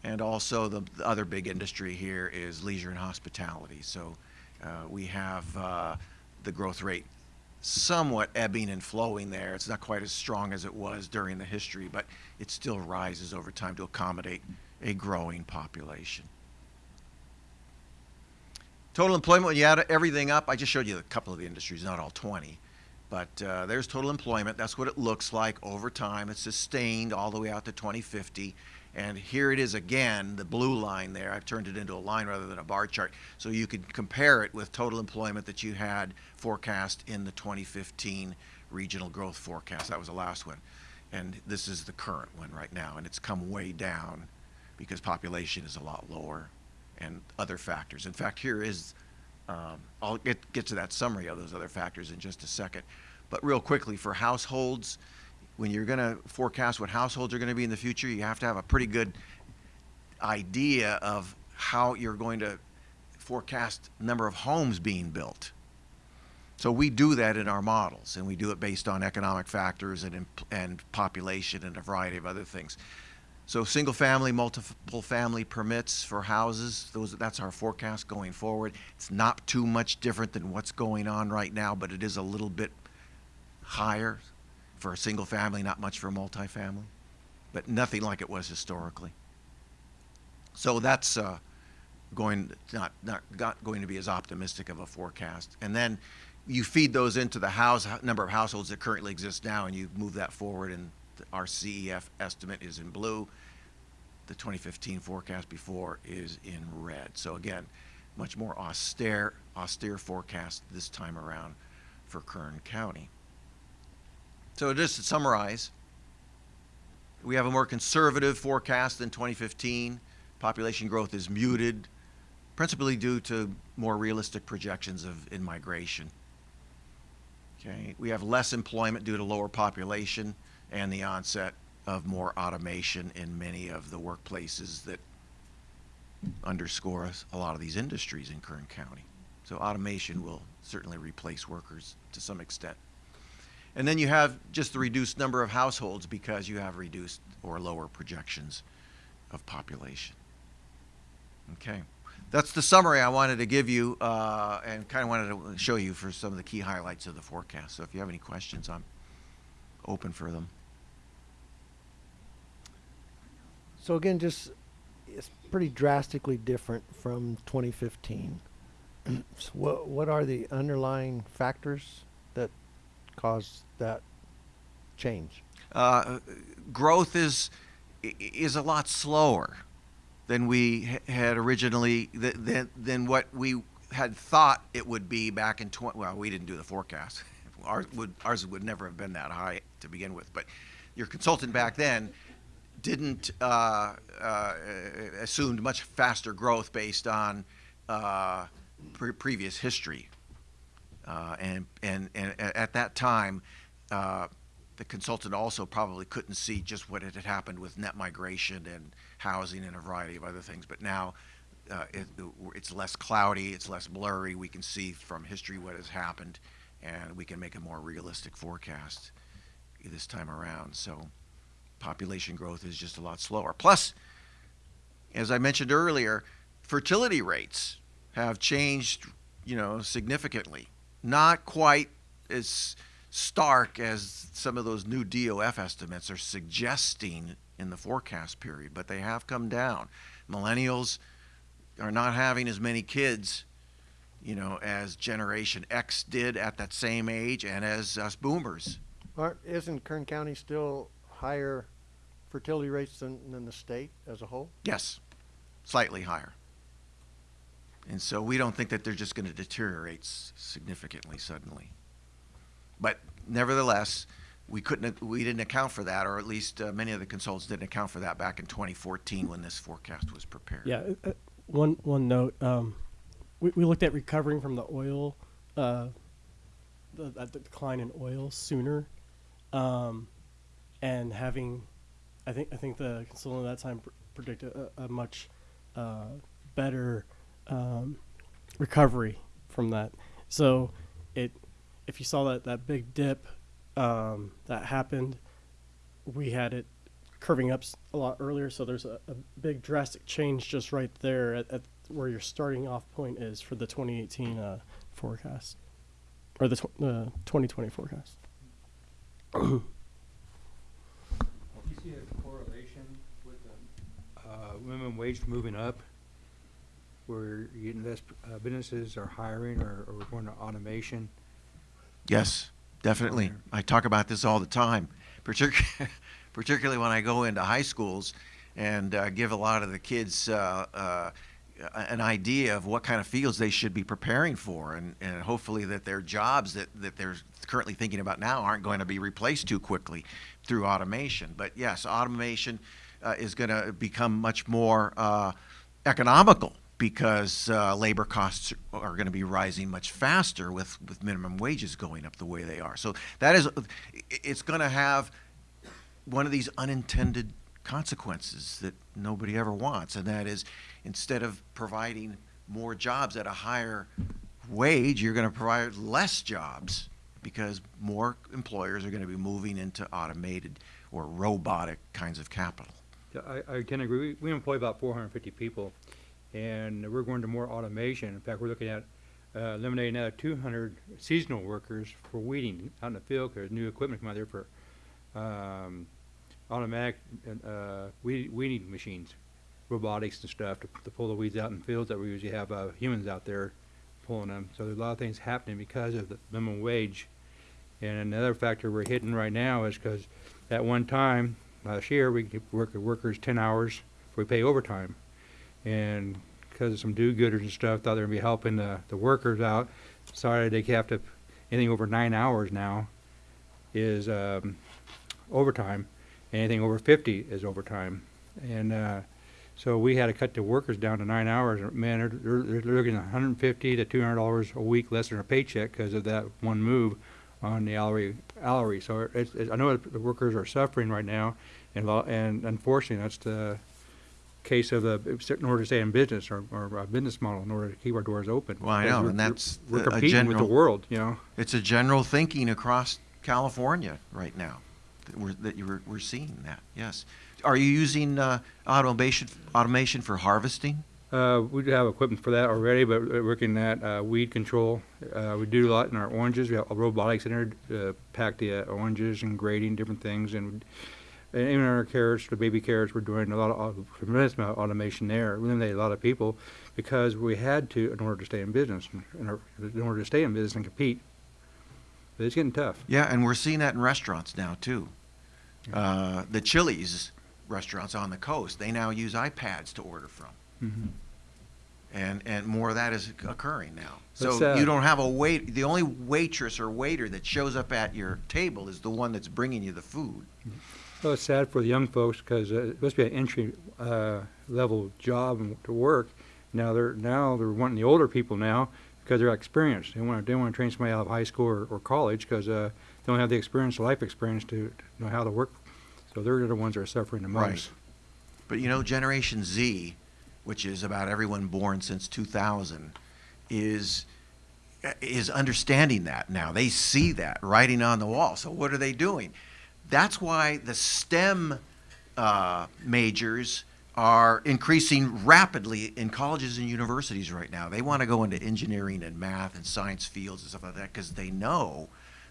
And also the, the other big industry here is leisure and hospitality. So uh, we have uh, the growth rate somewhat ebbing and flowing there. It's not quite as strong as it was during the history, but it still rises over time to accommodate a growing population. Total employment, when you add everything up, I just showed you a couple of the industries, not all 20. But uh, there's total employment. That's what it looks like over time. It's sustained all the way out to 2050. And here it is again, the blue line there. I've turned it into a line rather than a bar chart. So you could compare it with total employment that you had forecast in the 2015 regional growth forecast. That was the last one. And this is the current one right now. And it's come way down because population is a lot lower and other factors. In fact, here is, um, I'll get, get to that summary of those other factors in just a second. But real quickly, for households, when you're going to forecast what households are going to be in the future, you have to have a pretty good idea of how you're going to forecast number of homes being built. So we do that in our models, and we do it based on economic factors and, and population and a variety of other things. So single family, multiple family permits for houses, those, that's our forecast going forward. It's not too much different than what's going on right now, but it is a little bit higher for a single family, not much for a multifamily, but nothing like it was historically. So that's uh, going not, not not going to be as optimistic of a forecast. And then you feed those into the house number of households that currently exist now, and you move that forward, and our CEF estimate is in blue. The 2015 forecast before is in red. So again, much more austere austere forecast this time around for Kern County. So just to summarize, we have a more conservative forecast than 2015. Population growth is muted, principally due to more realistic projections of in-migration. Okay, we have less employment due to lower population and the onset of more automation in many of the workplaces that underscore a lot of these industries in Kern County. So automation will certainly replace workers to some extent. And then you have just the reduced number of households because you have reduced or lower projections of population. Okay. That's the summary I wanted to give you uh, and kind of wanted to show you for some of the key highlights of the forecast. So if you have any questions, I'm open for them. So again, just it's pretty drastically different from 2015. so what what are the underlying factors that cause that change? Uh, growth is is a lot slower than we had originally than than what we had thought it would be back in 20 well we didn't do the forecast ours would ours would never have been that high to begin with but your consultant back then didn't uh, uh, assumed much faster growth based on uh, pre previous history uh, and, and, and at that time, uh, the consultant also probably couldn't see just what had happened with net migration and housing and a variety of other things. But now uh, it, it's less cloudy, it's less blurry. We can see from history what has happened, and we can make a more realistic forecast this time around. So population growth is just a lot slower. Plus, as I mentioned earlier, fertility rates have changed, you know, significantly not quite as stark as some of those new DOF estimates are suggesting in the forecast period, but they have come down. Millennials are not having as many kids, you know, as Generation X did at that same age and as us boomers. Aren't, isn't Kern County still higher fertility rates than, than the state as a whole? Yes, slightly higher. And so we don't think that they're just going to deteriorate significantly suddenly. But nevertheless, we couldn't, we didn't account for that, or at least uh, many of the consultants didn't account for that back in 2014 when this forecast was prepared. Yeah. Uh, uh, one one note. Um, we, we looked at recovering from the oil, uh, the, the decline in oil sooner, um, and having, I think I think the consultant at that time pr- predicted a, a much uh, better um, recovery from that. So it, if you saw that that big dip um, that happened, we had it curving up a lot earlier. So there's a, a big drastic change just right there at, at where your starting off point is for the 2018 uh, forecast or the tw- uh, 2020 forecast. Do you see a correlation with the, uh, minimum wage moving up? Where you less, uh, businesses are hiring or, or going to automation? Yes, definitely. I talk about this all the time, particularly, particularly when I go into high schools and uh, give a lot of the kids uh, uh, an idea of what kind of fields they should be preparing for, and, and hopefully that their jobs that, that they're currently thinking about now aren't going to be replaced too quickly through automation. But yes, automation uh, is going to become much more uh, economical because uh, labor costs are going to be rising much faster with, with minimum wages going up the way they are. So that is, it's going to have one of these unintended consequences that nobody ever wants, and that is instead of providing more jobs at a higher wage, you're going to provide less jobs because more employers are going to be moving into automated or robotic kinds of capital. I, I can agree. We, we employ about four hundred and fifty people, and we're going to more automation. In fact, we're looking at uh, eliminating another two hundred seasonal workers for weeding out in the field, because new equipment come out there for, um, automatic, uh, weed, weeding machines, robotics and stuff to, to pull the weeds out in fields that we usually have, uh, humans out there pulling them. So there's a lot of things happening because of the minimum wage. And another factor we're hitting right now is because at one time, last year, we work workers ten hours, we pay overtime. And because of some do-gooders and stuff, thought they would be helping the, the workers out, decided they have to, anything over nine hours now is, um, overtime. Anything over fifty is overtime. And, uh, so we had to cut the workers down to nine hours. Man, they're, they're, they're looking at hundred and fifty to two hundred dollars a week less than a paycheck because of that one move on the hourly, hourly. So it's, it's, I know the workers are suffering right now, and and unfortunately, that's the case of the, in order to stay in business or, or a business model, in order to keep our doors open. Well, I know, we're- and that's We're a competing with the general- world, you know? It's a general thinking across California right now that we're, that you're, we're seeing that, yes. Are you using uh, automation, automation for harvesting? Uh, we do have equipment for that already, but we're working at uh, weed control. Uh, we do a lot in our oranges. We have a robotics in there, uh, pack the uh, oranges and grading different things, and, and even our carrots, the baby carrots, we're doing a lot of au- tremendous amount of automation there. We eliminated a lot of people because we had to in order to stay in business, in, or, in order to stay in business and compete. But it's getting tough. Yeah, and we're seeing that in restaurants now too. Uh, the Chili's restaurants on the coast, they now use iPads to order from. Mhm. And, and more of that is occurring now. So sad. you don't have a wait, the only waitress or waiter that shows up at your table is the one that's bringing you the food. Well, it's sad for the young folks because uh, it must be an entry uh, level job and to work. Now they're now they're wanting the older people now because they're experienced. They want to they want to train somebody out of high school or, or college because uh, they don't have the experience, life experience to, to know how to work. So they're the ones that are suffering the most. Right. But you know, Generation Z, which is about everyone born since 2000, is is understanding that now. They see that writing on the wall. So what are they doing? That's why the STEM uh, majors are increasing rapidly in colleges and universities right now. They want to go into engineering and math and science fields and stuff like that because they know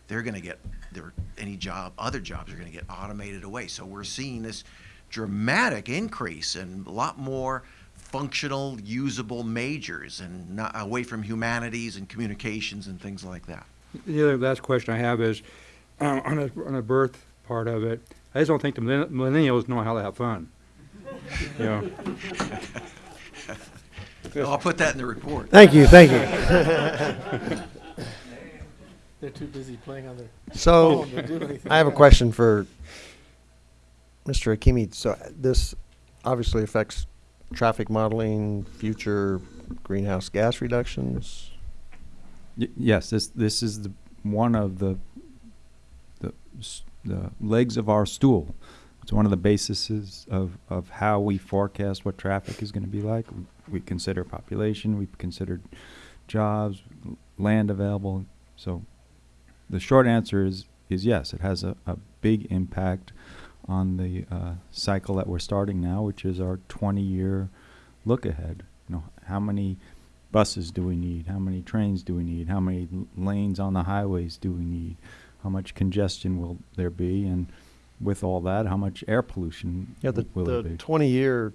they're going to get their any job, other jobs are going to get automated away. So we're seeing this dramatic increase and a lot more functional, usable majors and away from humanities and communications and things like that. The other last question I have is, um, on a, on a birth part of it, I just don't think the millennials know how to have fun. You know, I'll put that in the report. Thank you, thank you. They're too busy playing on their So, phone to do anything. I have a question for Mr. Hakimi. So this obviously affects traffic modeling, future greenhouse gas reductions. Y- yes, this this is the one of the the s- the legs of our stool. It's one of the bases of, of how we forecast what traffic is going to be like. We, consider population, we considered jobs, land available. So the short answer is is yes, it has a, a big impact on the uh, cycle that we're starting now, which is our 20 year look ahead. You know, how many buses do we need? How many trains do we need? How many lanes on the highways do we need? How much congestion will there be? And with all that, how much air pollution Yeah, the, will the there be? 20 year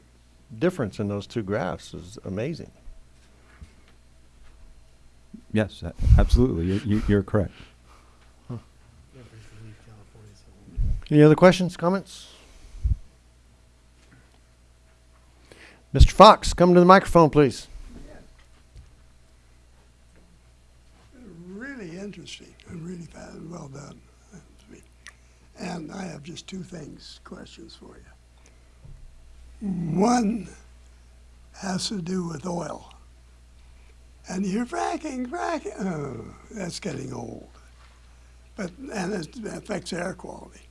difference in those two graphs is amazing. Yes, absolutely. You, you, you're correct. Any other questions, comments? Mr. Fox, come to the microphone, please. Really interesting and really fa- well done. And I have just two things, questions for you. One has to do with oil. And you're fracking, fracking. Oh, that's getting old. But and it affects air quality.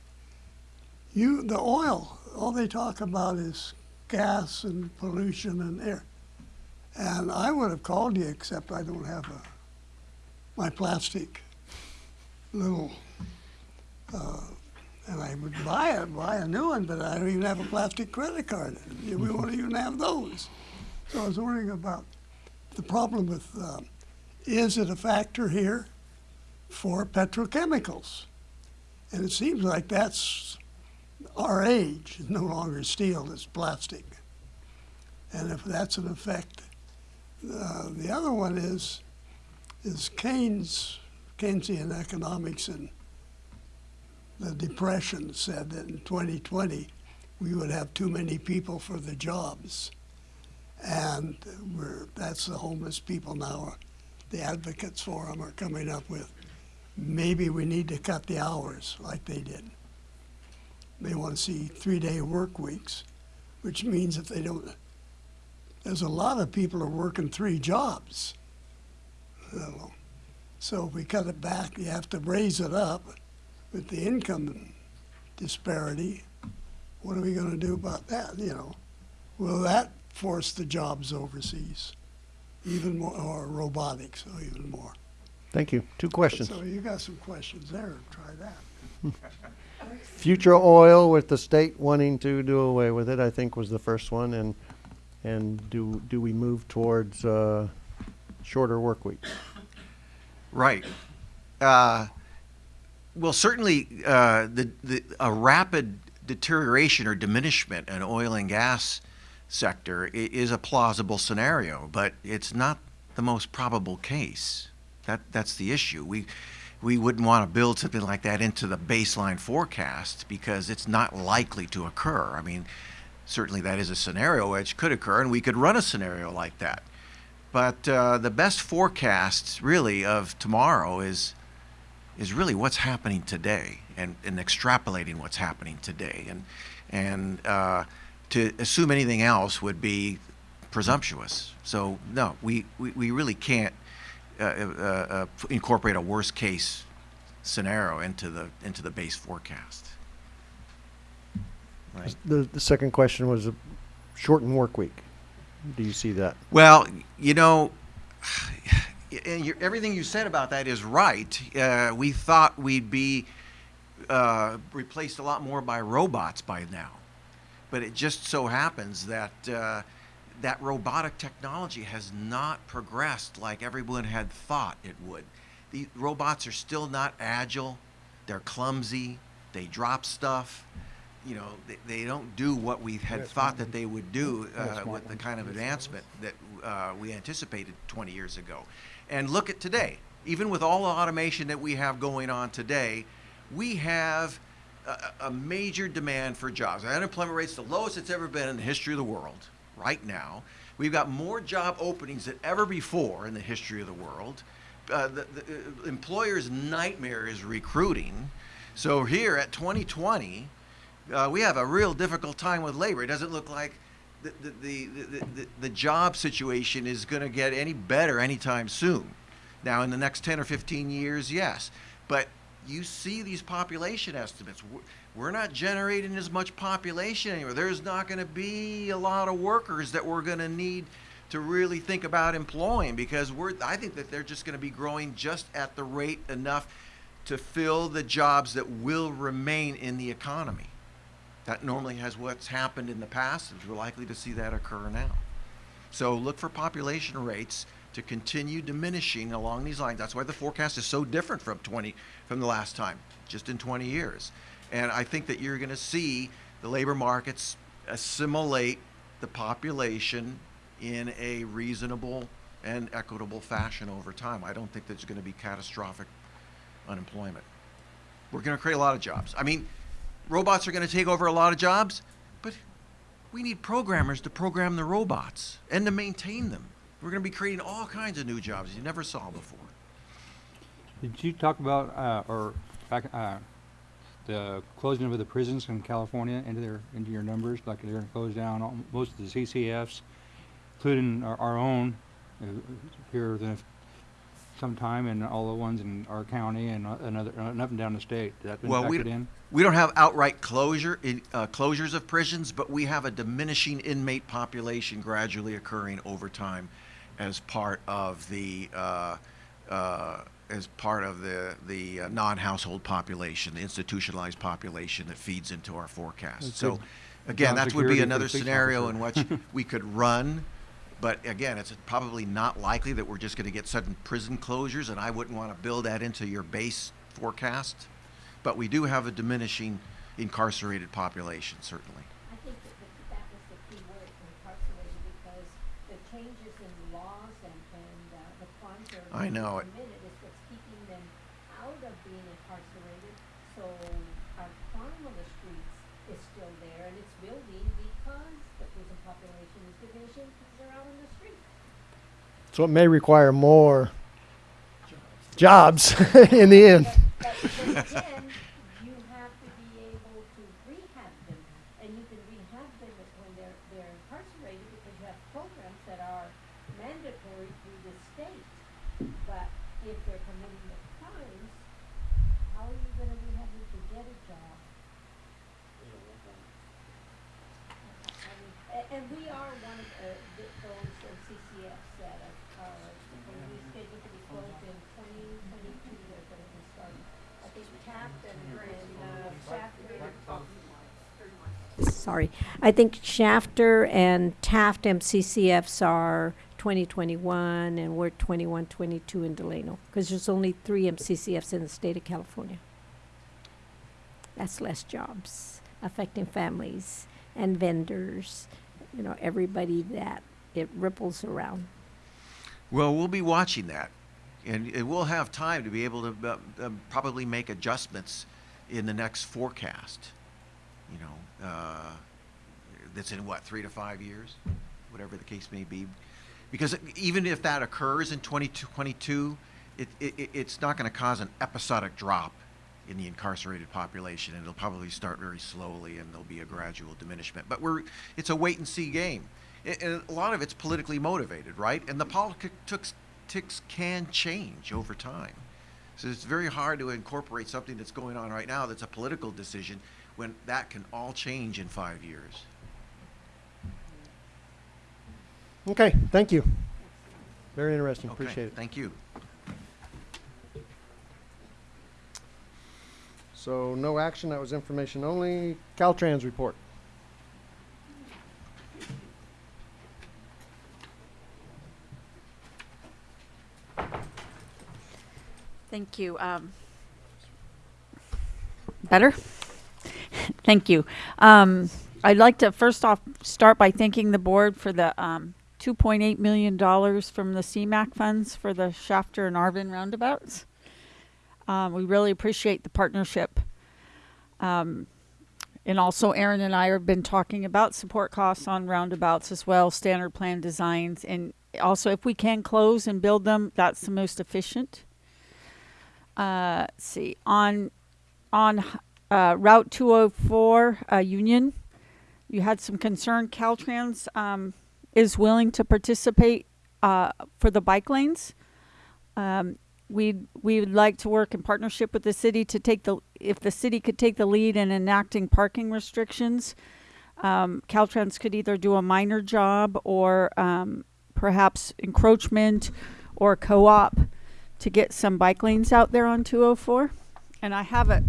You the oil, all they talk about is gas and pollution and air. And I would have called you, except I don't have a my plastic little, uh, and I would buy it, buy a new one, but I don't even have a plastic credit card. We won't even have those. So I was wondering about the problem with, uh, is it a factor here for petrochemicals? And it seems like that's our age, it's no longer steel, it's plastic. And if that's an effect, uh, the other one is, is Keynes, Keynesian economics and the Depression said that in 2020 we would have too many people for the jobs. And that's the homeless people now. The advocates for them are coming up with maybe we need to cut the hours like they did. They want to see three day work weeks, which means if they don't, there's a lot of people are working three jobs. So if we cut it back, you have to raise it up with the income disparity. What are we going to do about that? You know, will that force the jobs overseas even more, or robotics, or even more? Thank you. Two questions. So you got some questions there. Try that. Future oil with the state wanting to do away with it, I think was the first one, and and do do we move towards uh, shorter work weeks? Right. Uh, well, certainly, uh, the, the, a rapid deterioration or diminishment in oil and gas sector is a plausible scenario, but it's not the most probable case. That, that's the issue. We, we wouldn't want to build something like that into the baseline forecast because it's not likely to occur. I mean, certainly that is a scenario which could occur, and we could run a scenario like that. But uh, the best forecast, really, of tomorrow is is really what's happening today, and, and extrapolating what's happening today, and and uh, to assume anything else would be presumptuous. So no, we, we, we really can't uh, uh, uh, incorporate a worst case scenario into the into the base forecast. Right. The the second question was a shortened work week. Do you see that? Well, you know, everything you said about that is right. Uh, we thought we'd be uh, replaced a lot more by robots by now, but it just so happens that uh, that robotic technology has not progressed like everyone had thought it would. The robots are still not agile. They're clumsy. They drop stuff. You know, they, they don't do what we had thought that they would do uh, with the kind of advancement that uh, we anticipated 20 years ago. And look at today. Even with all the automation that we have going on today, we have a, a major demand for jobs. Our unemployment rate's the lowest it's ever been in the history of the world right now. We've got more job openings than ever before in the history of the world. Uh, the, the uh, employer's nightmare is recruiting. So here at 2020, uh, we have a real difficult time with labor. It doesn't look like the, the, the, the, the, job situation is going to get any better anytime soon. Now, in the next 10 or 15 years, yes. But you see these population estimates. We're- We're not generating as much population anymore. There's not going to be a lot of workers that we're going to need to really think about employing because we're, I think that they're just going to be growing just at the rate enough to fill the jobs that will remain in the economy. That normally has what's happened in the past, and we're likely to see that occur now. So look for population rates to continue diminishing along these lines. That's why the forecast is so different from 20 from the last time, just in 20 years. And I think that you're going to see the labor markets assimilate the population in a reasonable and equitable fashion over time. I don't think there's going to be catastrophic unemployment. We're going to create a lot of jobs. I mean, robots are going to take over a lot of jobs, but we need programmers to program the robots and to maintain them. We're going to be creating all kinds of new jobs you never saw before. Did you talk about, uh, or back, uh, the closing of the prisons in California into their, into your numbers? Like they're gonna close down all, most of the CCFs, including our, our own, uh, here the, sometime, and all the ones in our county and uh, another, and up and down the state. That been Well, we, in? We don't have outright closure, in- uh, closures of prisons, but we have a diminishing inmate population gradually occurring over time as part of the, uh, uh, as part of the, the uh, non-household population, the institutionalized population that feeds into our forecast. That's So, good. again, that would be security for the another scenario in which we could run, but again, it's probably not likely that we're just gonna get sudden prison closures, and I wouldn't wanna build that into your base forecast. But we do have a diminishing incarcerated population, certainly. I think that, that, that was the key word, incarcerated, because the changes in laws and, and, uh, the crimes that are I know being it. committed is what's keeping them out of being incarcerated. So our crime on the streets is still there, and it's building because the prison population is diminishing because they're out on the street. So it may require more jobs in the end. But, but again, you have to be able to rehab them, and you can rehab them when they're, they're incarcerated because you have programs that are mandatory through the state. But if they're committing the crimes, how are you gonna rehab them to get a job? I mean, a- and we are one of, uh, th- those uh, CCFs that are, are, when we scheduled to be closed in twenty twenty-two, they're gonna be starting. I think Taft and, and, uh, Shafter. Sorry, I think Shafter and Taft MCCFs are twenty twenty-one, and we're twenty-one, twenty-two in Delano, cause there's only three MCCFs in the state of California. That's less jobs affecting families and vendors, you know, everybody that it ripples around. Well, we'll be watching that, and we'll have time to be able to uh, uh, probably make adjustments in the next forecast. You know, uh, that's in what three to five years, whatever the case may be. Because even if that occurs in 2022, it, it, it- it's not going to cause an episodic drop in the incarcerated population. And It'll probably start very slowly, and there'll be a gradual diminishment. But we're it's a wait and see game. A- And a lot of it's politically motivated, right? And the politics can change over time. So it's very hard to incorporate something that's going on right now that's a political decision when that can all change in five years. Okay, thank you. Very interesting. Okay, Appreciate it. Thank you. So no action. That was information only. Caltrans report. Thank you. Um, better? Thank you. Um, I'd like to first off start by thanking the board for the um, $2.8 million from the CMAQ funds for the Shafter and Arvin roundabouts. Um, we really appreciate the partnership. Um, and also, Ahron and I have been talking about support costs on roundabouts as well, standard plan designs, and also if we can close and build them, that's the most efficient. Uh, let's see on on uh, Route 204 uh, Union, you had some concern. Caltrans um, is willing to participate uh, for the bike lanes. Um, we we would like to work in partnership with the city to take the if the city could take the lead in enacting parking restrictions. Um, Caltrans could either do a minor job or um, perhaps encroachment or co-op to get some bike lanes out there on 204. And I have it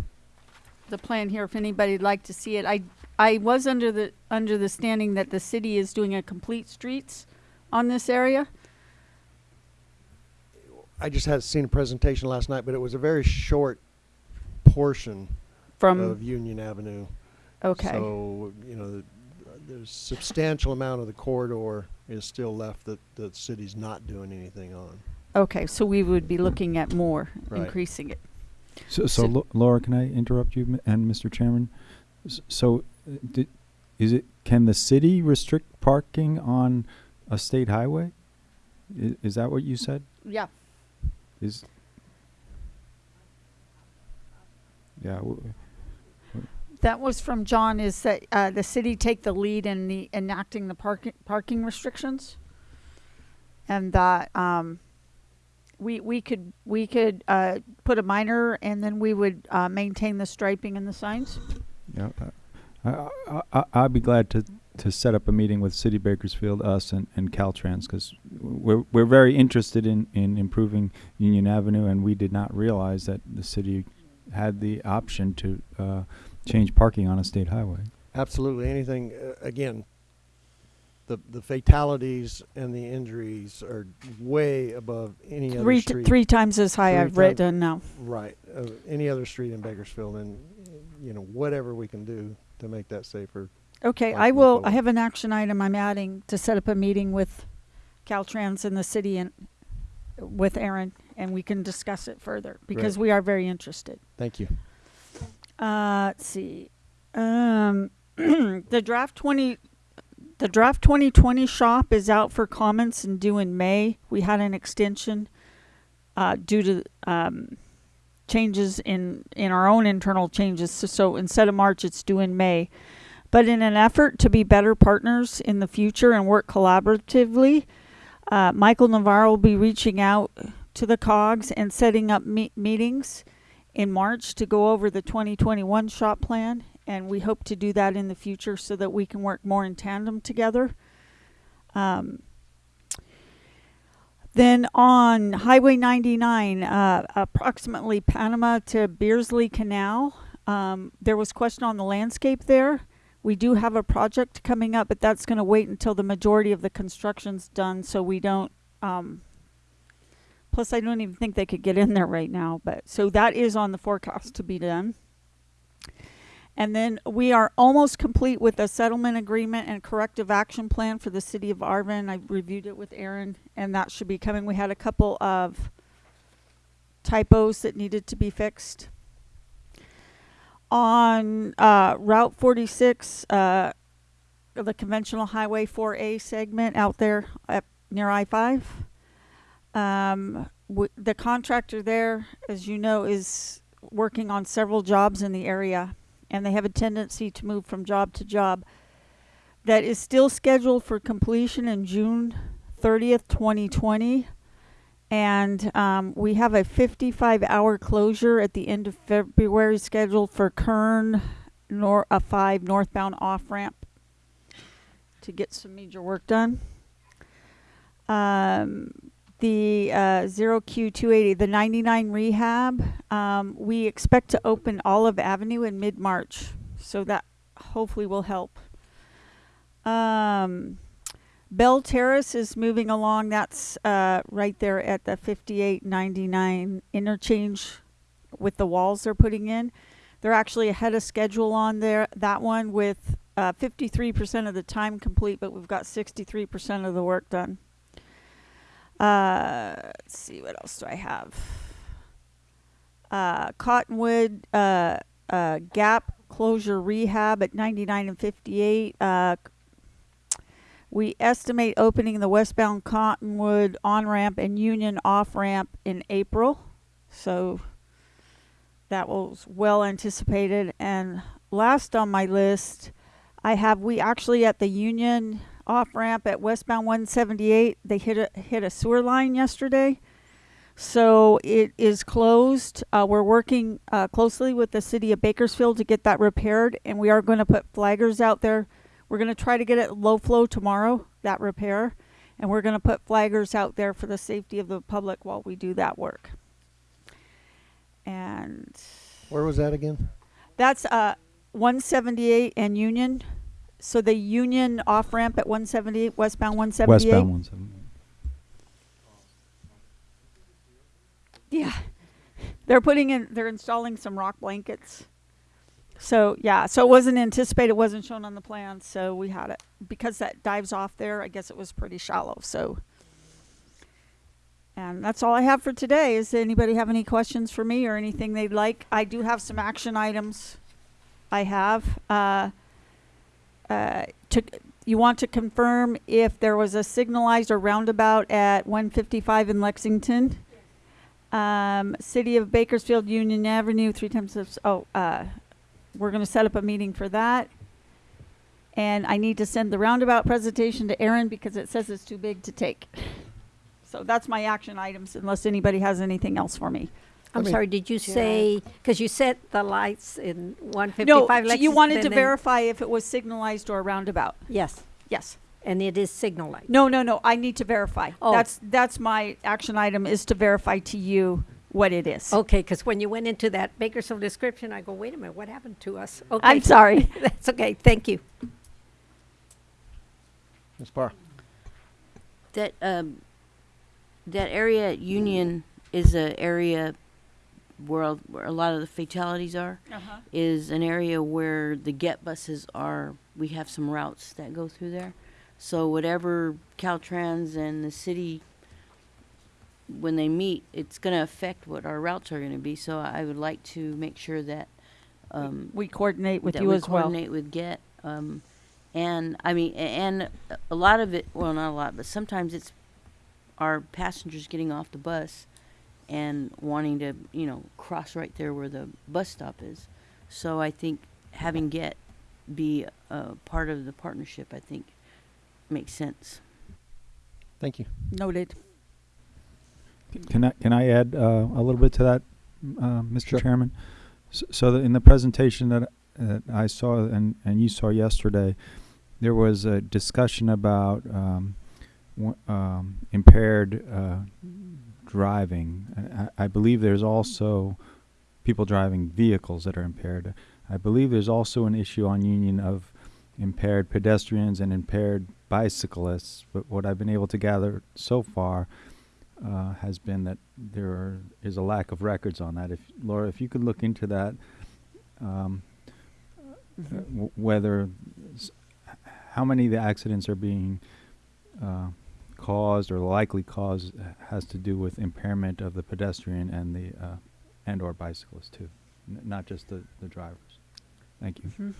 the plan here if anybody'd like to see it. I I was under the under the standing that the city is doing a complete streets on this area. I just had seen a presentation last night, but it was a very short portion From- of Union Avenue. Okay. So, you know, the- there's substantial amount of the corridor is still left that the city's not doing anything on. Okay, so we would be looking at more Right. increasing it. So, so Lo- Laura, can I interrupt you and Mr. Chairman? So, uh, di- is it, can the city restrict parking on a state highway? I- Is that what you said? Yeah. Is, yeah, That was from John. Is that uh, the city take the lead in the enacting the parking parking restrictions, and that um, we we could we could uh, put a minor, and then we would uh, maintain the striping and the signs. yeah. uh, I, I, I, I'd be glad to, to set up a meeting with City Bakersfield, us, and, and Caltrans, because we're, we're very interested in, in improving Union Avenue, and we did not realize that the city had the option to uh, change parking on a state highway. Absolutely, anything, uh, again, the, the fatalities and the injuries are way above any other Three t- street. three times as high, I've read ti- done now. Right, uh, any other street in Bakersfield, and, you know, whatever we can do to make that safer. Okay, I will. I have an action item I'm adding to set up a meeting with Caltrans and the city and with Ahron, and we can discuss it further because we are very interested. Thank you. Uh, let's see. Um, the draft twenty, the draft twenty twenty SHOPP is out for comments and due in May. We had an extension uh, due to um, changes in in our own internal changes. So, so instead of March, it's due in May. But in an effort to be better partners in the future and work collaboratively, uh, Michael Navarro will be reaching out to the COGS and setting up me- meetings in March to go over the 2021 SHOPP plan. And we hope to do that in the future so that we can work more in tandem together. Um, then on Highway 99, uh, approximately Panama to Beardsley Canal, um, there was question on the landscape there. We do have a project coming up, but that's going to wait until the majority of the construction's done, so we don't. Um, plus, I don't even think they could get in there right now. But so that is on the forecast to be done. And then we are almost complete with a settlement agreement and corrective action plan for the city of Arvin. I reviewed it with Ahron, and that should be coming. We had a couple of typos that needed to be fixed. On uh, Route 46, uh, the conventional Highway 4A segment out there near I 5, um, the contractor there, as you know, is working on several jobs in the area, and they have a tendency to move from job to job. That is still scheduled for completion in June 30th, 2020. And um, we have a 55 hour closure at the end of February scheduled for Kern nor- a 5 northbound off ramp to get some major work done. Um, the uh, 0Q280, the 99 rehab, um, we expect to open Olive Avenue in mid March. So that hopefully will help. Um, Bell Terrace is moving along. That's uh, right there at the 5899 interchange with the walls they're putting in. They're actually ahead of schedule on there that one with uh, 53% of the time complete, but we've got 63% of the work done. Uh, let's see, what else do I have? Uh, Cottonwood uh, uh, Gap closure rehab at 99 and 58. Uh, we estimate opening the westbound Cottonwood on ramp and Union off ramp in April. So that was well anticipated. And last on my list, I have we actually at the Union off ramp at westbound 178. They hit a hit a sewer line yesterday, so it is closed. Uh, we're working uh, closely with the city of Bakersfield to get that repaired, and we are going to put flaggers out there. We're going to try to get it low flow tomorrow. That repair, and we're going to put flaggers out there for the safety of the public while we do that work. And Where was that again? that's uh 178 and Union. So the Union off ramp at 178 westbound 178. Westbound one seventy. Yeah. They're putting in they're installing some rock blankets. So yeah, so it wasn't anticipated, it wasn't shown on the plan, so we had it because that dives off there, I guess it was pretty shallow, so and that's all I have for today. Does anybody have any questions for me or anything they'd like? I do have some action items I have. Uh, uh, to, you want to confirm if there was a signalized or roundabout at 155 in Lexington? Um, City of Bakersfield, Union Avenue, three times, oh, uh, we're gonna set up a meeting for that. And I need to send the roundabout presentation to Ahron because it says it's too big to take. So that's my action items unless anybody has anything else for me. I'm me- sorry, did you say, because you set the lights in 155 No, 155 so you Lexington? wanted to then- verify if it was signalized or roundabout. Yes, Yes. and it is signalized. No, no, no, I need to verify. Oh. That's, that's my action item is to verify to you what it is. Okay, because when you went into that Bakersfield description, I go, wait a minute, what happened to us? Okay. I'm sorry. That's okay, thank you. Ms. Barr? That um, that area at Union is a area where a, where a lot of the fatalities are. Uh-huh. Is an area where the GET buses are. We have some routes that go through there. So whatever Caltrans and the city, when they meet, it's going to affect what our routes are going to be. So I would like to make sure that um, We coordinate with you we as well. coordinate with GET. Um, and I mean, and a lot of it, well, not a lot, but sometimes it's our passengers getting off the bus and wanting to, you know, cross right there where the bus stop is. So I think having GET be a part of the partnership, I think, makes sense. Thank you. Noted. Can I, can I add uh, a little bit to that, uh, Mr. Sure. Chairman? S- So that in the presentation that, that I saw and, and you saw yesterday, there was a discussion about um, um, impaired uh, driving. I, I believe there's also people driving vehicles that are impaired. I believe there's also an issue on Union of impaired pedestrians and impaired bicyclists. But what I've been able to gather so far uh, has been that there are, is a lack of records on that. If Laura, if you could look into that, um, uh, w- whether how many of the accidents are being uh, caused or likely caused uh, has to do with impairment of the pedestrian and the uh, and or bicyclist too, N- not just the, the drivers. Thank you.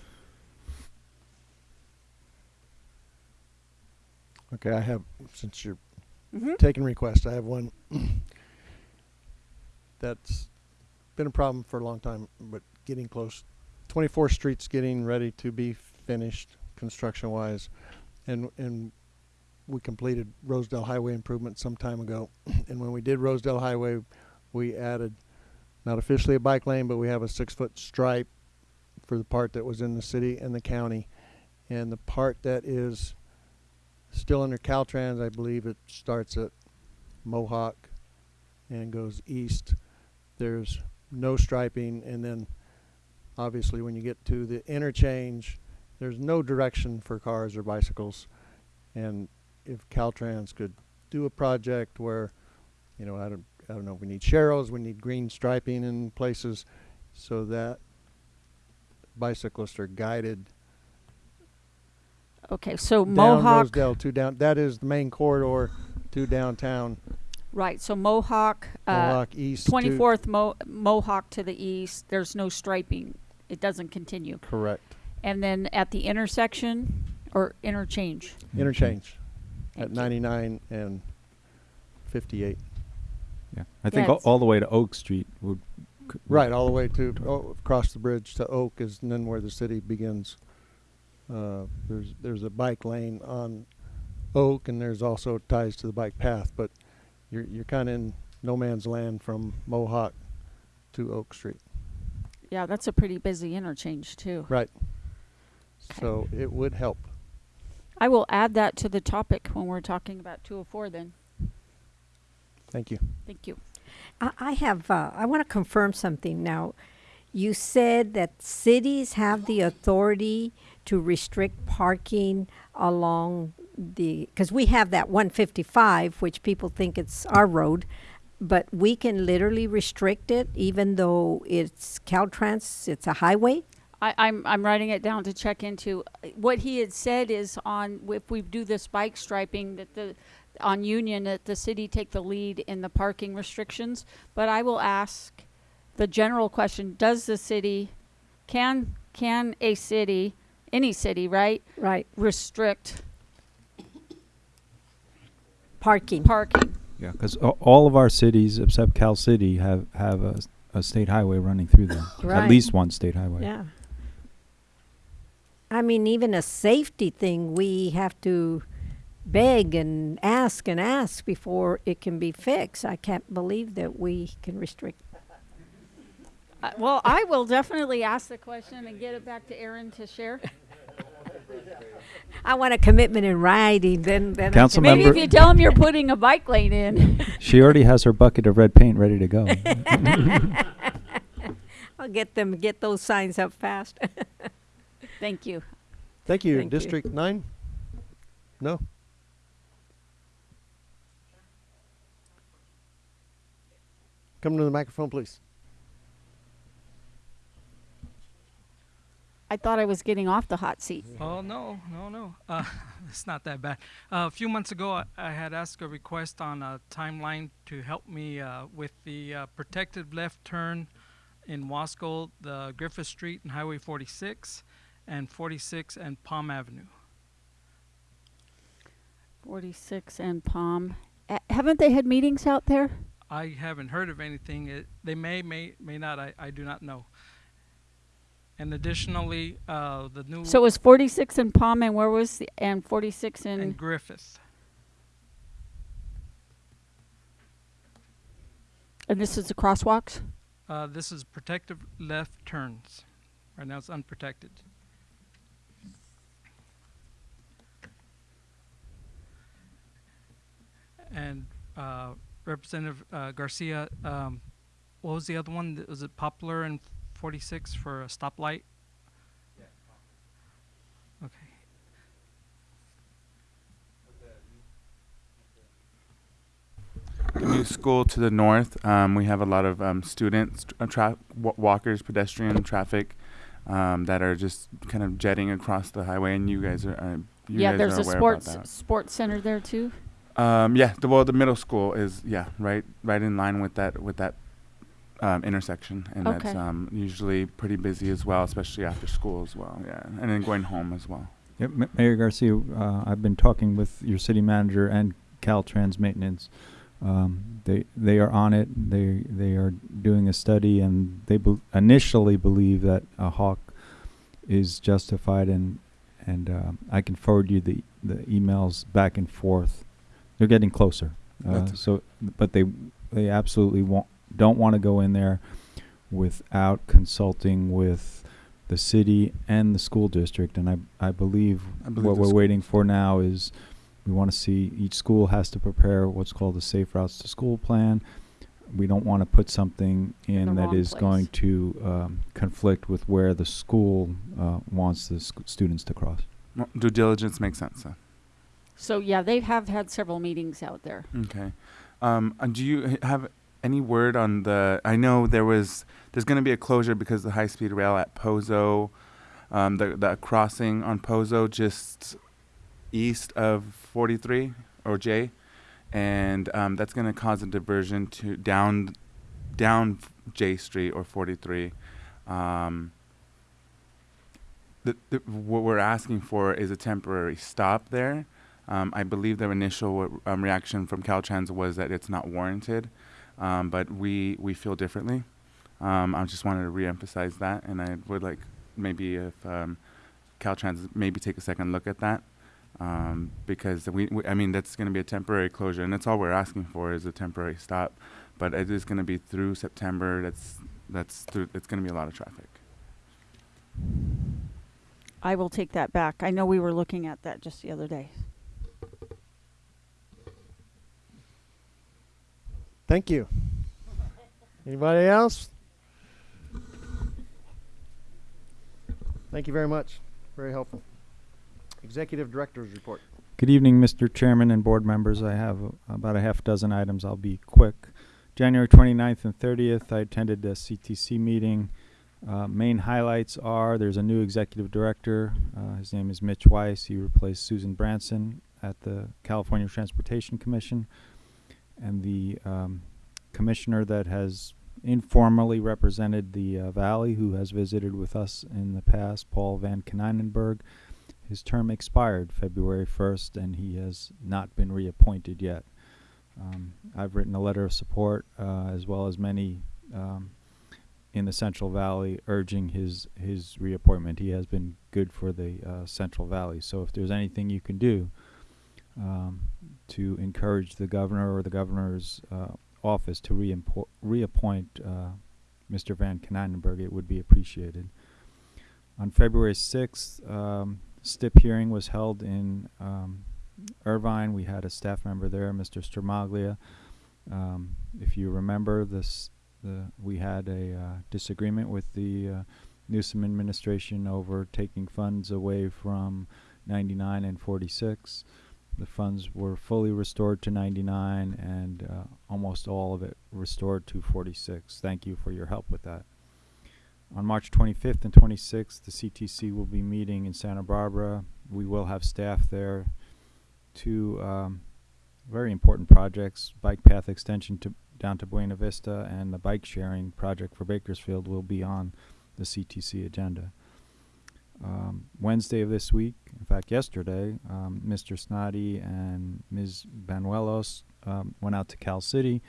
Okay, I have, since you're Mhm. taking requests, I have one that's been a problem for a long time, but getting close. 24th Street's getting ready to be finished construction-wise, and and we completed Rosedale Highway improvement some time ago. and when we did Rosedale Highway, we added not officially a bike lane, but we have a six-foot stripe for the part that was in the city and the county, and the part that is still under Caltrans, I believe it starts at Mohawk and goes east. There's no striping, and then obviously when you get to the interchange, there's no direction for cars or bicycles. And if Caltrans could do a project where, you know, I don't, I don't know, we need sharrows, we need green striping in places, so that bicyclists are guided Okay, so down Mohawk, Rosedale to down. That is the main corridor to downtown. right, so Mohawk, uh, Mohawk east to- twenty-fourth Mo- Mohawk to the east, there's no striping. It doesn't continue. Correct. And then at the intersection or interchange? Interchange Thank at you. 99 and 58. Yeah, I think all, it's- all the way to Oak Street would. c- Right, all the way to oh, across the bridge to Oak is then where the city begins. Uh, there's there's a bike lane on Oak, and there's also ties to the bike path. But you're you're kind of in no man's land from Mohawk to Oak Street. Yeah, that's a pretty busy interchange too. Right. So it would help. I will add that to the topic when we're talking about two oh four then. Thank you. Thank you. I, I have, uh, I want to confirm something now. You said that cities have the authority to restrict parking along the, because we have that 155, which people think it's our road, but we can literally restrict it even though it's Caltrans, it's a highway? I, I'm I'm writing it down to check into. Uh, what he had said is on if we do this bike striping that the on Union that the city take the lead in the parking restrictions. But I will ask the general question: Does the city can can a city any city right Right. restrict Parking. parking? Yeah, because all of our cities except Cal City have have a, s- a state highway running through them. Right. At least one state highway. Yeah. I mean, even a safety thing, we have to beg and ask and ask before it can be fixed. I can't believe that we can restrict. Uh, well, I will definitely ask the question and get it back to Ahron to share. I want a commitment in writing. Then, then I Council can- Maybe if you tell him you're putting a bike lane in. She already has her bucket of red paint ready to go. I'll get them get those signs up fast. Thank you. Thank you. Thank you. District nine. No. Come to the microphone, please. I thought I was getting off the hot seat. Oh no, no, no. Uh, it's not that bad. Uh, a few months ago, I, I had asked a request on a timeline to help me uh, with the uh, protected left turn in Wasco, the Griffith Street and Highway 46, and 46 and Palm Avenue. 46 and Palm. Uh, haven't they had meetings out there? I haven't heard of anything. It, they may, may, may not. I, I do not know. And additionally, uh, the new So it was 46 and Palm, and where was the, and 46 in and Griffith. and this is the crosswalks. Uh, this is protective left turns. Right now, it's unprotected. And uh, Representative uh, Garcia, um, what was the other one? Was it Poplar and 46 for a stoplight? Okay. the new school to the north, um, we have a lot of um, students, uh, tra- walkers, pedestrian traffic um, that are just kind of jetting across the highway, and you guys are, uh, you yeah, guys there's are a aware sports about sports center there too. That. Um, yeah, the, well, the middle school is yeah, right, right in line with that with that um, intersection, and that's um, usually pretty busy as well, especially after school as well. Yeah, and then going home as well. Yep, Ma- Mayor Garcia, uh, I've been talking with your city manager and Caltrans Maintenance. Um, they they are on it. They they are doing a study, and they bel initially believe that a hawk is justified, and and um, I can forward you the the emails back and forth. They're getting closer. Uh, so, but they they absolutely want don't want to go in there without consulting with the city and the school district. And I I believe, I believe what we're sc- waiting for now is we want to see each school has to prepare what's called a safe routes to school plan. We don't want to put something in the that wrong is place. going to um, conflict with where the school uh, wants the sc- students to cross. Well, due diligence makes sense. So. So yeah, they have had several meetings out there. Okay. Um, do you have any word on the? I know there was. There's going to be a closure because the high speed rail at Pozo, um, the the crossing on Pozo just east of 43 or J, and um, that's going to cause a diversion to down down J Street or 43. Um, the, the, what we're asking for is a temporary stop there. Um, I believe their initial um, reaction from Caltrans was that it's not warranted, um, but we we feel differently. Um, I just wanted to reemphasize that, and I would like maybe if um, Caltrans maybe take a second look at that, um, because we, we I mean that's going to be a temporary closure, and that's all we're asking for is a temporary stop, but it is going to be through September. That's that's through. It's going to be a lot of traffic. I will take that back. I know we were looking at that just the other day. Thank you. Anybody else? Thank you very much. Very helpful. Executive Director's Report. Good evening, Mr. Chairman and board members. I have about a half dozen items. I'll be quick. January 29th and 30th, I attended the CTC meeting. Uh, main highlights are there's a new executive director. Uh, his name is Mitch Weiss. He replaced Susan Bransen at the California Transportation Commission. And the um, commissioner that has informally represented the uh, valley, who has visited with us in the past, Paul Van Konynenburg. His term expired February 1st, and he has not been reappointed yet. Um, I've written a letter of support, uh, as well as many um, in the Central Valley, urging his his reappointment. He has been good for the uh, Central Valley. So if there's anything you can do um, to encourage the governor or the governor's uh, office to reappoint uh, Mr. Van Konynenburg, it would be appreciated. On February 6th, um, STIP hearing was held in um, Irvine. We had a staff member there, Mr. Stromaglia. Um, if you remember, this the we had a uh, disagreement with the uh, Newsom administration over taking funds away from 99 and 46. The funds were fully restored to 99 and uh, almost all of it restored to 46. Thank you for your help with that. On March 25th and 26th, the CTC will be meeting in Santa Barbara. We will have staff there. Two um, very important projects, bike path extension to down to Buena Vista and the bike sharing project for Bakersfield will be on the CTC agenda. Um, Wednesday of this week, in fact, yesterday, um, Mr. Snoddy and Ms. Banuelos um, went out to Cal City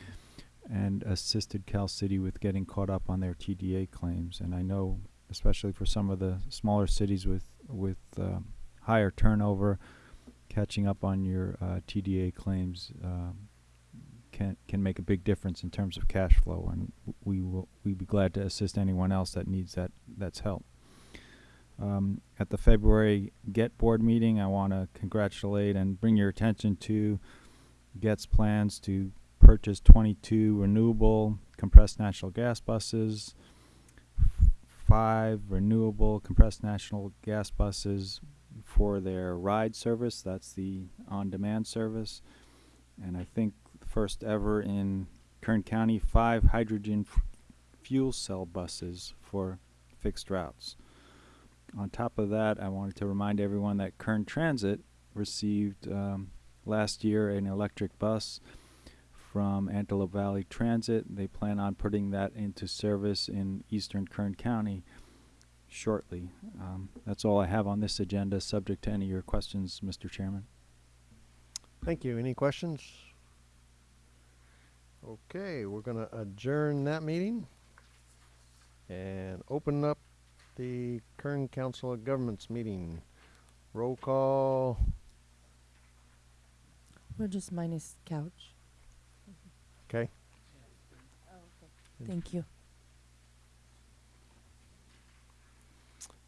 and assisted Cal City with getting caught up on their TDA claims. And I know, especially for some of the smaller cities with with uh, higher turnover, catching up on your uh, TDA claims um, can can make a big difference in terms of cash flow. And we will we'd be glad to assist anyone else that needs that that's help. Um, at the February GET board meeting, I want to congratulate and bring your attention to GET's plans to purchase 22 renewable compressed natural gas buses, five renewable compressed natural gas buses for their ride service. That's the on-demand service. And I think first ever in Kern County, five hydrogen fuel cell buses for fixed routes. On top of that, I wanted to remind everyone that Kern Transit received um, last year an electric bus from Antelope Valley Transit. They plan on putting that into service in eastern Kern County shortly. Um, that's all I have on this agenda, subject to any of your questions, Mr. Chairman. Thank you. Any questions? Okay, we're going to adjourn that meeting and open up the Kern Council of Governments meeting. Roll call. We're just minus Couch. Okay. Thank you.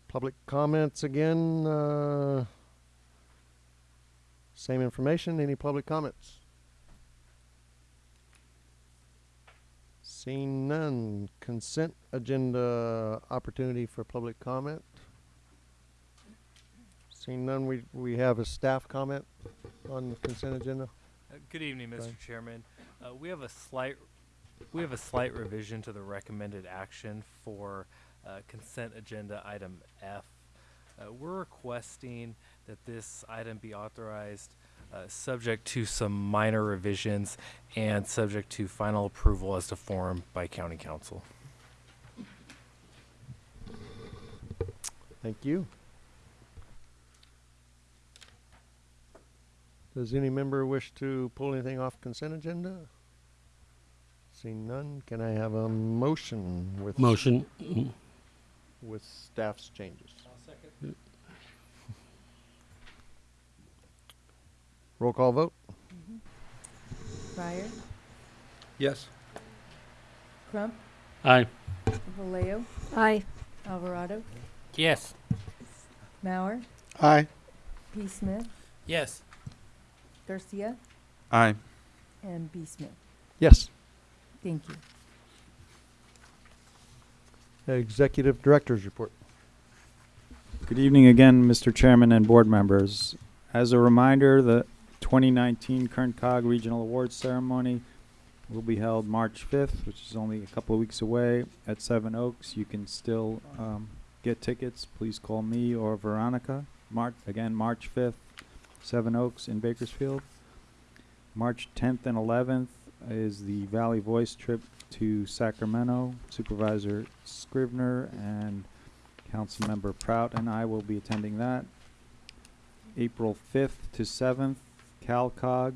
Public comments again. Uh, same information. Any public comments? Seeing none. Consent agenda opportunity for public comment. Seeing none, we, we have a staff comment on the consent agenda. Uh, Good evening, Mr. Chairman. Uh, We have a slight We have a slight revision to the recommended action for uh, consent agenda item F. Uh, We're requesting that this item be authorized uh, subject to some minor revisions and subject to final approval as to form by county counsel. Thank you. Does any member wish to pull anything off consent agenda? Seeing none, can I have a motion with? Motion. With staff's changes. Roll call vote? Mm-hmm. Fryer, Yes. Crump, Aye. Vallejo, Aye. Alvarado, Yes. Mauer, Aye. P. Smith, Yes. Garcia, Aye. and B. Smith. Yes. Thank you. Executive Director's Report. Good evening again, Mr. Chairman and board members. As a reminder, the 2019 Kern Cog Regional Awards Ceremony will be held March 5th, which is only a couple of weeks away at Seven Oaks. You can still um, get tickets. Please call me or Veronica. March again, March 5th, Seven Oaks in Bakersfield. March 10th and 11th is the Valley Voice trip to Sacramento. Supervisor Scrivner and Councilmember Prout and I will be attending that. April 5th to 7th, CalCog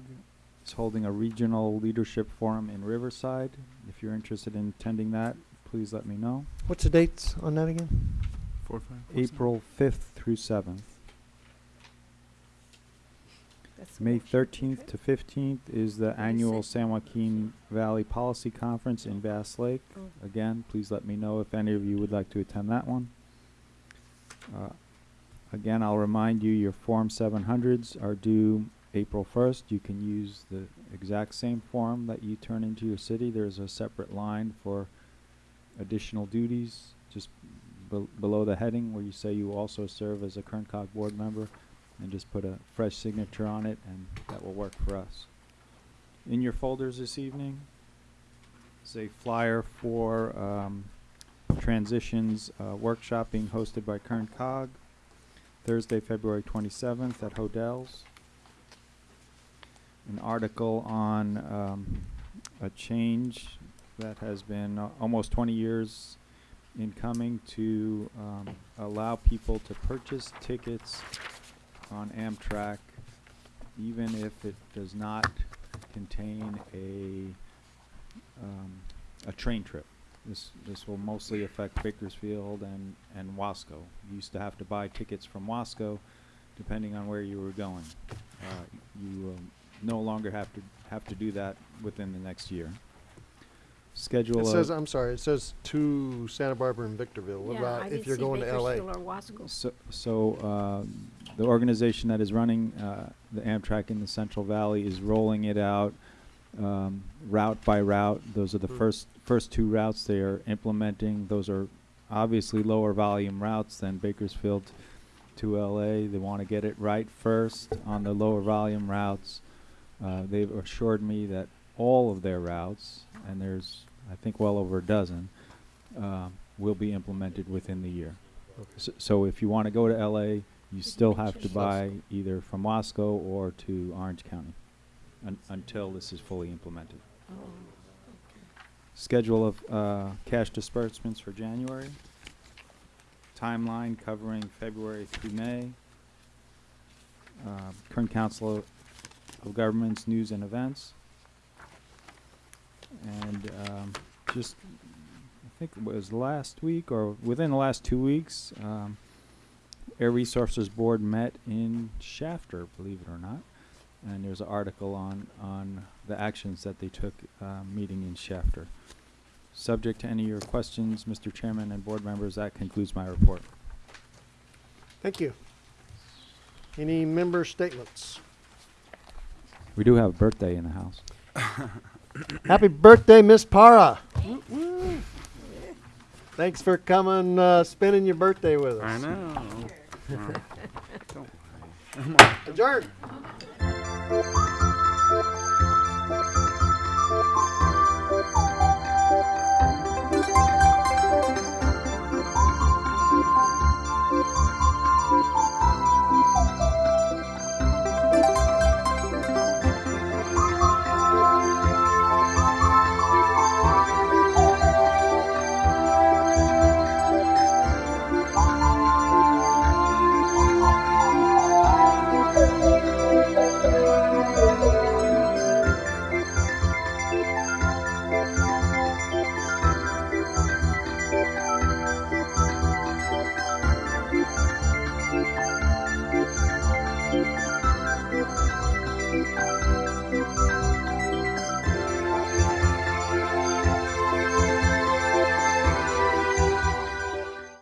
is holding a regional leadership forum in Riverside. If you're interested in attending that, please let me know. What's the dates on that again? Four, five, four, seven. April 5th through 7th. That's May 13th to 15th is the annual San Joaquin Valley Policy Conference in Bass Lake. Oh. Again, please let me know if any of you would like to attend that one. Uh, Again, I'll remind you, your Form 700s are due April 1st. You can use the exact same form that you turn into your city. There's a separate line for additional duties, just bel below the heading where you say you also serve as a Kern Cog board member, and just put a fresh signature on it, and that will work for us. In your folders this evening is a flyer for um, transitions uh, workshop being hosted by Kern Cog Thursday, February 27th at Hodel's. An article on um, a change that has been uh, almost 20 years in coming to um, allow people to purchase tickets on Amtrak even if it does not contain a um, a train trip. This this will mostly affect Bakersfield and and Wasco. You used to have to buy tickets from Wasco, depending on where you were going. Uh, you um, no longer have to have to do that within the next year. Schedule It of says, I'm sorry, it says to Santa Barbara and Victorville. What Yeah, about I if didn't you're see going to LA? Bakersfield or Wasco. So, so uh, the organization that is running uh, the Amtrak in the Central Valley is rolling it out um, route by route. Those are the Hmm. first first two routes they are implementing. Those are obviously lower volume routes than Bakersfield to LA. They want to get it right first on the lower volume routes. Uh, they've assured me that all of their routes, and there's I think well over a dozen, um, will be implemented within the year. So, so if you want to go to LA, you still have to buy either from Wasco or to Orange County un- until this is fully implemented. Oh, Schedule of uh, cash disbursements for January. Timeline covering February through May. Uh, Kern Council of Governments News and Events. And um, just, I think it was last week or within the last two weeks, um, Air Resources Board met in Shafter, believe it or not. And there's an article on, on the actions that they took, uh, meeting in Shafter. Subject to any of your questions, Mr. Chairman and board members, that concludes my report. Thank you. Any member statements? We do have a birthday in the house. Happy birthday, Miss Para. Thanks for coming, uh, spending your birthday with us. I know. Adjourn.